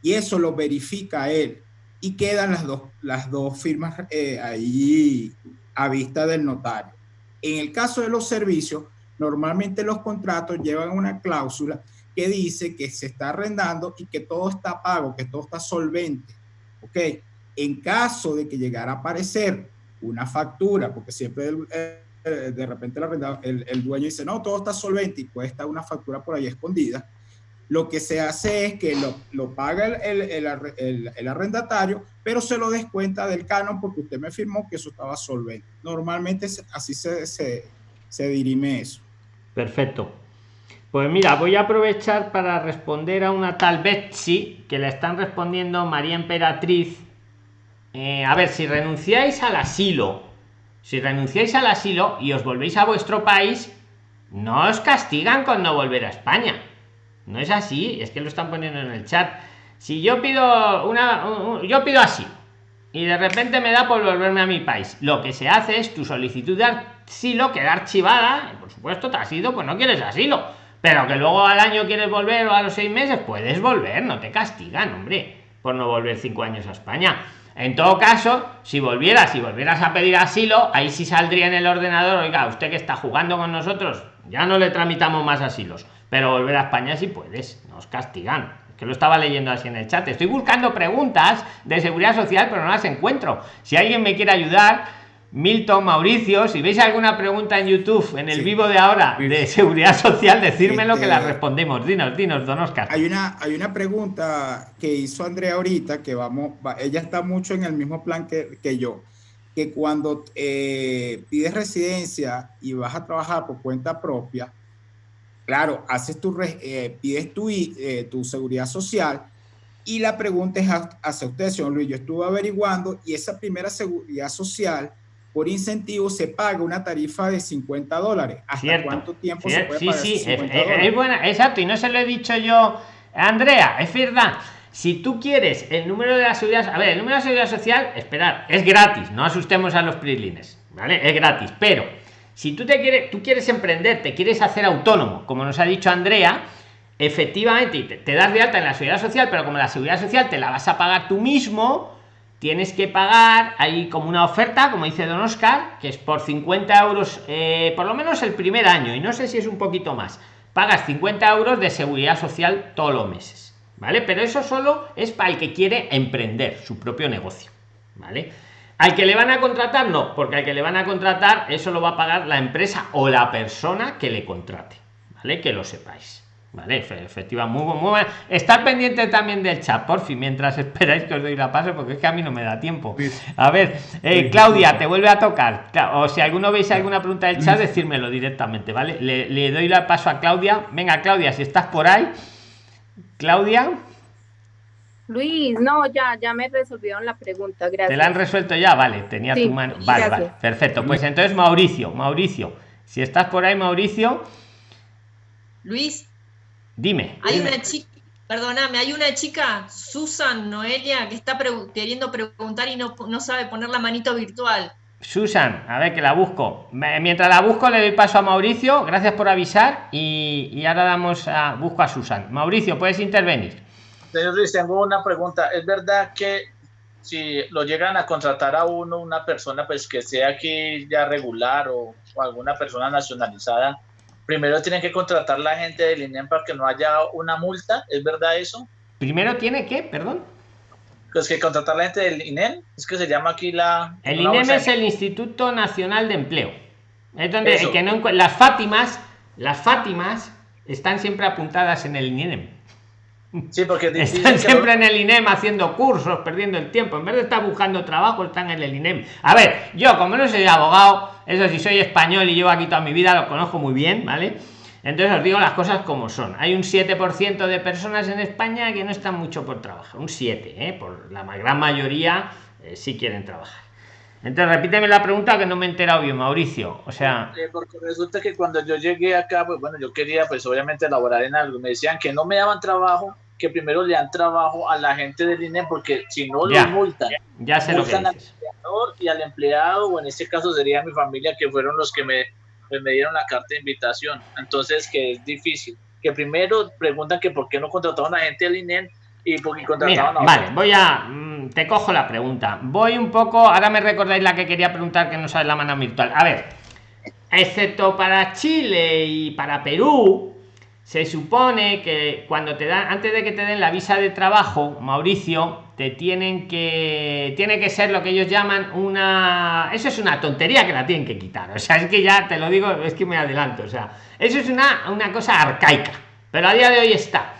Y eso lo verifica él. Y quedan las dos, las dos firmas eh, ahí a vista del notario. En el caso de los servicios, normalmente los contratos llevan una cláusula que dice que se está arrendando y que todo está pago, que todo está solvente. ¿Ok? En caso de que llegara a aparecer una factura, porque siempre de repente el, el, dueño dice, no, todo está solvente y puede estar una factura por ahí escondida, lo que se hace es que lo, lo paga el, el, arrendatario, pero se lo descuenta del canon porque usted me firmó que eso estaba solvente. Normalmente así se, se, se dirime eso. Perfecto. Pues mira, voy a aprovechar para responder a una tal Betsy que le están respondiendo María Emperatriz. Eh, a ver, si renunciáis al asilo, si renunciáis al asilo y os volvéis a vuestro país, no os castigan con no volver a España. No es así, es que lo están poniendo en el chat. Si yo pido una, yo pido asilo y de repente me da por volverme a mi país, lo que se hace es tu solicitud de asilo queda archivada, por supuesto, te has ido, pues no quieres asilo pero que luego al año quieres volver o a los seis meses, puedes volver, no te castigan, hombre, por no volver cinco años a España. En todo caso, si volvieras y volvieras a pedir asilo, ahí sí saldría en el ordenador, oiga, usted que está jugando con nosotros, ya no le tramitamos más asilos, pero volver a España si puedes, nos castigan. Que lo estaba leyendo así en el chat. Estoy buscando preguntas de seguridad social, pero no las encuentro. Si alguien me quiere ayudar, Milton, Mauricio, si veis alguna pregunta en YouTube, en el vivo de ahora, de seguridad social, decírmelo que la este, respondemos. Dinos, dinos, don Oscar. Hay una, hay una pregunta que hizo Andrea ahorita, que vamos, ella está mucho en el mismo plan que, que yo, que cuando eh, pides residencia y vas a trabajar por cuenta propia, claro, haces tu, eh, pides tu, eh, tu seguridad social, Y la pregunta es hacia usted, señor Luis. Yo estuve averiguando y esa primera seguridad social por incentivo se paga una tarifa de 50 dólares. ¿Hasta cuánto tiempo se puede sí, pagar sí, 50 es, dólares? es buena, exacto, y no se lo he dicho yo, Andrea, es verdad. Si tú quieres el número de la seguridad, a ver, el número de la seguridad social, esperar, es gratis, no asustemos a los prislines, ¿vale? Es gratis, pero si tú te quieres, tú quieres emprender, te quieres hacer autónomo, como nos ha dicho Andrea, efectivamente te das de alta en la seguridad social, pero como la seguridad social te la vas a pagar tú mismo, tienes que pagar hay como una oferta como dice don oscar que es por 50 euros eh, por lo menos el primer año y no sé si es un poquito más. Pagas 50 euros de seguridad social todos los meses vale pero eso solo es para el que quiere emprender su propio negocio vale al que le van a contratar no porque al que le van a contratar eso lo va a pagar la empresa o la persona que le contrate vale que lo sepáis Vale, efectiva, muy, muy, muy Estar pendiente también del chat, por fin, mientras esperáis que os doy la paso, porque es que a mí no me da tiempo. A ver, eh, Claudia, te vuelve a tocar. O si alguno veis alguna pregunta del chat, decírmelo directamente, ¿vale? Le, le doy la paso a Claudia. Venga, Claudia, si estás por ahí. Claudia. Luis, no, ya, ya me resolvieron la pregunta, gracias. Te la han resuelto ya, vale, tenía Sí, tu mano. Vale, gracias. vale, perfecto. Pues entonces, Mauricio, Mauricio, si estás por ahí, Mauricio, Luis, dime. hay una chica, perdóname, hay una chica, Susan Noelia, que está pregu- queriendo preguntar y no, no sabe poner la manito virtual. Susan, a ver que la busco. Mientras la busco, le doy paso a Mauricio. Gracias por avisar. Y, y ahora damos a busco a Susan. Mauricio, puedes intervenir. Señor Luis, tengo una pregunta. ¿Es verdad que si lo llegan a contratar a uno, una persona pues que sea aquí ya regular o, o alguna persona nacionalizada, primero tienen que contratar la gente del INEM para que no haya una multa? ¿Es verdad eso? Primero tiene que, perdón. Pues que contratar la gente del INEM, es que se llama aquí la... El INEM es el Instituto Nacional de Empleo. Es donde que no las Fátimas, las Fátimas están siempre apuntadas en el INEM. Sí, porque Están siempre en el INEM haciendo cursos, perdiendo el tiempo. En vez de estar buscando trabajo, están en el INEM. A ver, yo como no soy abogado, eso sí soy español y llevo aquí toda mi vida, lo conozco muy bien, ¿vale? Entonces os digo las cosas como son. Hay un 7% de personas en España que no están mucho por trabajar. Un 7, ¿eh? Por la gran mayoría eh, sí quieren trabajar. Entonces repíteme la pregunta que no me he enterado bien, Mauricio. O sea, Eh, porque resulta que cuando yo llegué acá, pues bueno, yo quería pues obviamente laborar en algo. Me decían que no me daban trabajo, que primero le dan trabajo a la gente del INE porque si no Ya. lo multan. ya sé lo que multan al empleador y al empleado, o en este caso sería mi familia, que fueron los que me, pues, me dieron la carta de invitación. Entonces, que es difícil. Que primero preguntan que por qué no contrataron a gente del INE y por qué Mira, contrataron a vale, voy a. Te cojo la pregunta. Voy un poco. Ahora me recordáis la que quería preguntar que no sabe la mano virtual. A ver, excepto para Chile y para Perú, se supone que cuando te dan, antes de que te den la visa de trabajo, Mauricio, te tienen que. Tiene que ser lo que ellos llaman una. Eso es una tontería que la tienen que quitar. O sea, es que ya te lo digo, es que me adelanto. O sea, eso es una, una cosa arcaica. Pero a día de hoy está.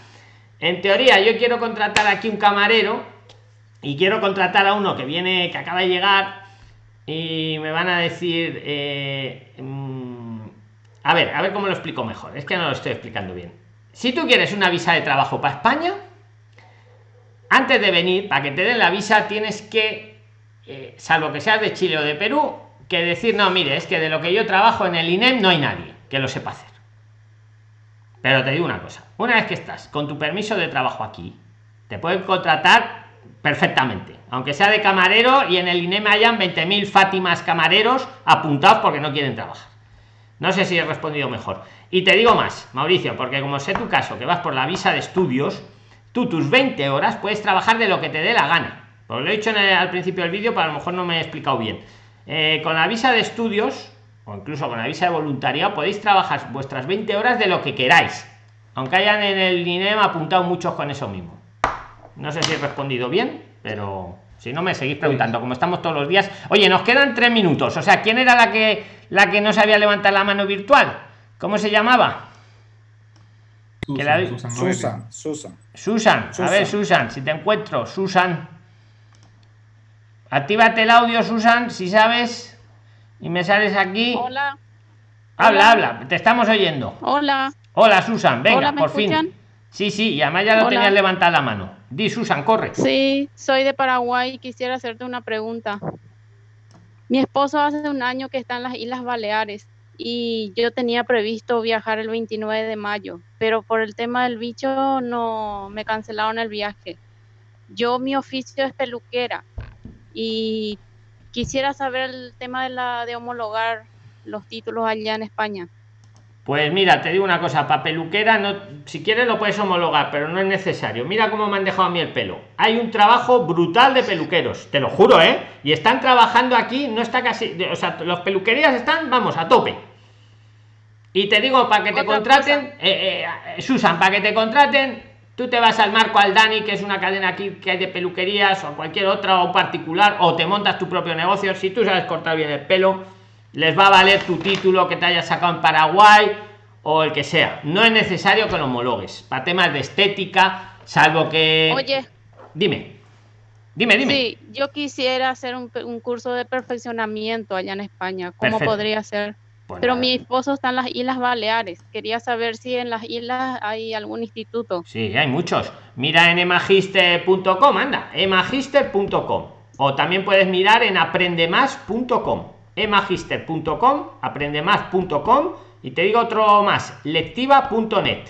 En teoría, yo quiero contratar aquí un camarero y quiero contratar a uno que viene, que acaba de llegar y me van a decir, eh, mm, a ver, a ver cómo lo explico mejor. Es que no lo estoy explicando bien. Si tú quieres una visa de trabajo para España, antes de venir, para que te den la visa, tienes que, eh, salvo que seas de Chile o de Perú, que decir, no, mire, es que de lo que yo trabajo en el INEM no hay nadie que lo sepa hacer. Pero te digo una cosa, una vez que estás con tu permiso de trabajo aquí, te pueden contratar perfectamente, aunque sea de camarero y en el INEM hayan 20.000 Fátimas camareros apuntados porque no quieren trabajar. No sé si he respondido mejor. Y te digo más, Mauricio, porque como sé tu caso, que vas por la visa de estudios, tú tus 20 horas puedes trabajar de lo que te dé la gana. Pues lo he dicho al principio del vídeo, pero a lo mejor no me he explicado bien. Eh, con la visa de estudios, o incluso con la visa de voluntariado, podéis trabajar vuestras 20 horas de lo que queráis. Aunque hayan en el INEM apuntado muchos con eso mismo. No sé si he respondido bien, pero si no me seguís preguntando, como estamos todos los días. Oye, nos quedan tres minutos. O sea, ¿quién era la que la que no sabía levantar la mano virtual? ¿Cómo se llamaba? Que la- Susan, Susan. Susan, Susan. Susan, a ver, Susan, si te encuentro, Susan. Actívate el audio, Susan, si sabes. Y me sales aquí. Hola, Habla, hola. habla, te estamos oyendo. hola. Hola, Susan, venga, Hola, ¿me por fin. Sí, sí, y además ya lo Hola. tenías levantada la mano. Di, Susan, corre. Sí, soy de Paraguay y quisiera hacerte una pregunta. Mi esposo hace un año que está en las Islas Baleares y yo tenía previsto viajar el 29 de mayo, pero por el tema del bicho no me cancelaron el viaje. Yo mi oficio es peluquera y quisiera saber el tema de la de homologar los títulos allá en España. Pues mira, te digo una cosa, para peluquera, no, si quieres lo puedes homologar, pero no es necesario. Mira cómo me han dejado a mí el pelo. Hay un trabajo brutal de peluqueros, te lo juro, ¿eh? Y están trabajando aquí, no está casi, o sea, los peluquerías están, vamos, a tope. Y te digo, para que te contraten, eh, eh, Susan, para que te contraten, tú te vas al Marco Aldani, que es una cadena aquí que hay de peluquerías, o a cualquier otra, o particular, o te montas tu propio negocio. Si tú sabes cortar bien el pelo, les va a valer tu título que te hayas sacado en Paraguay o el que sea. No es necesario que lo homologues. Para temas de estética, salvo que. Oye, Dime. Dime, dime. sí, yo quisiera hacer un, curso de perfeccionamiento allá en España. ¿Cómo Perfecto. podría hacer? Pues Pero nada. mi esposo está en las Islas Baleares. Quería saber si en las islas hay algún instituto. Sí, hay muchos. Mira en emagister.com, anda, emagister.com. O también puedes mirar en aprendemás.com. emagister.com, aprendemás.com y te digo otro más, lectiva.net.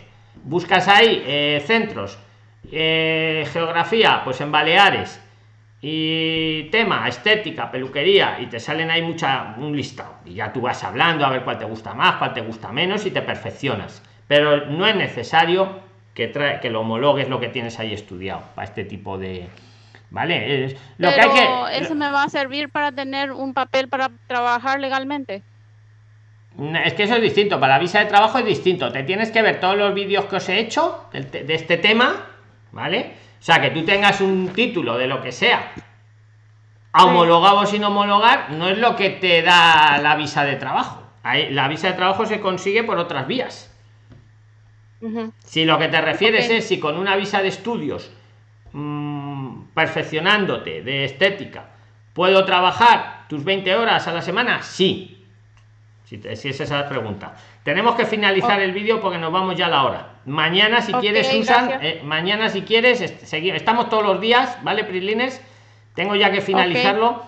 Buscas ahí eh, centros, eh, geografía, pues en Baleares y tema, estética, peluquería y te salen ahí mucha un listado y ya tú vas hablando a ver cuál te gusta más, cuál te gusta menos y te perfeccionas. Pero no es necesario que trae que lo homologues lo que tienes ahí estudiado para este tipo de vale Es- lo Pero que hay que eso me va a servir para tener un papel para trabajar legalmente. No, Es que eso es distinto, para la visa de trabajo es distinto. Te tienes que ver todos los vídeos que os he hecho de este tema, ¿vale? O sea, que tú tengas un título de lo que sea, homologado o sin homologar, no es lo que te da la visa de trabajo. La visa de trabajo se consigue por otras vías. Si lo que te refieres es si con una visa de estudios, mm, perfeccionándote de estética, puedo trabajar tus 20 horas a la semana, sí. Si, te- si es esa la pregunta. Tenemos que finalizar el vídeo porque nos vamos ya a la hora. Mañana, si quieres, Susan, eh, mañana, si quieres, est- segui- estamos todos los días, ¿vale, Prislines? Tengo ya que finalizarlo.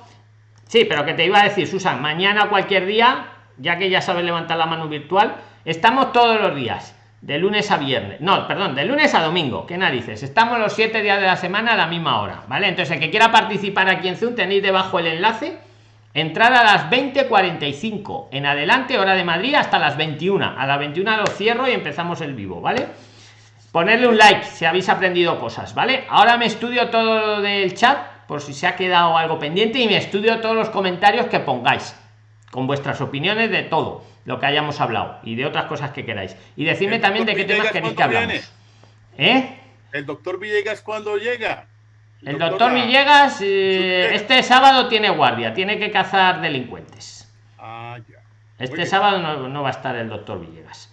Sí, pero que te iba a decir, Susan, mañana cualquier día, ya que ya sabes levantar la mano virtual, estamos todos los días, de lunes a viernes. No, perdón, de lunes a domingo, ¿qué narices? Estamos los siete días de la semana a la misma hora, ¿vale? Entonces, el que quiera participar aquí en Zoom, tenéis debajo el enlace. Entrar a las 20.45 en adelante, hora de Madrid, hasta las 21. A las 21 lo cierro y empezamos el vivo, ¿vale? Ponerle un like si habéis aprendido cosas, ¿vale? Ahora me estudio todo lo del chat, por si se ha quedado algo pendiente, y me estudio todos los comentarios que pongáis, con vuestras opiniones de todo lo que hayamos hablado y de otras cosas que queráis. Y decidme también de qué temas queréis que ¿cuándo hablamos. ¿Eh? El doctor Villegas cuando llega. El doctor Villegas eh, este sábado tiene guardia, tiene que cazar delincuentes. Ah, ya. Este sábado no, no va a estar el doctor Villegas.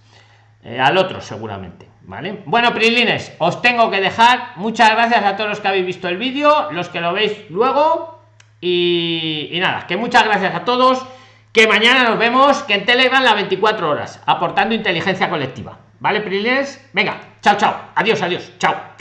Eh, al otro seguramente, ¿vale? Bueno, Prilines, os tengo que dejar. Muchas gracias a todos los que habéis visto el vídeo, los que lo veis luego. Y, y nada, que muchas gracias a todos. Que mañana nos vemos, que en Telegram las 24 horas, aportando inteligencia colectiva. ¿Vale, Prilines? Venga, chao, chao. Adiós, adiós. Chao.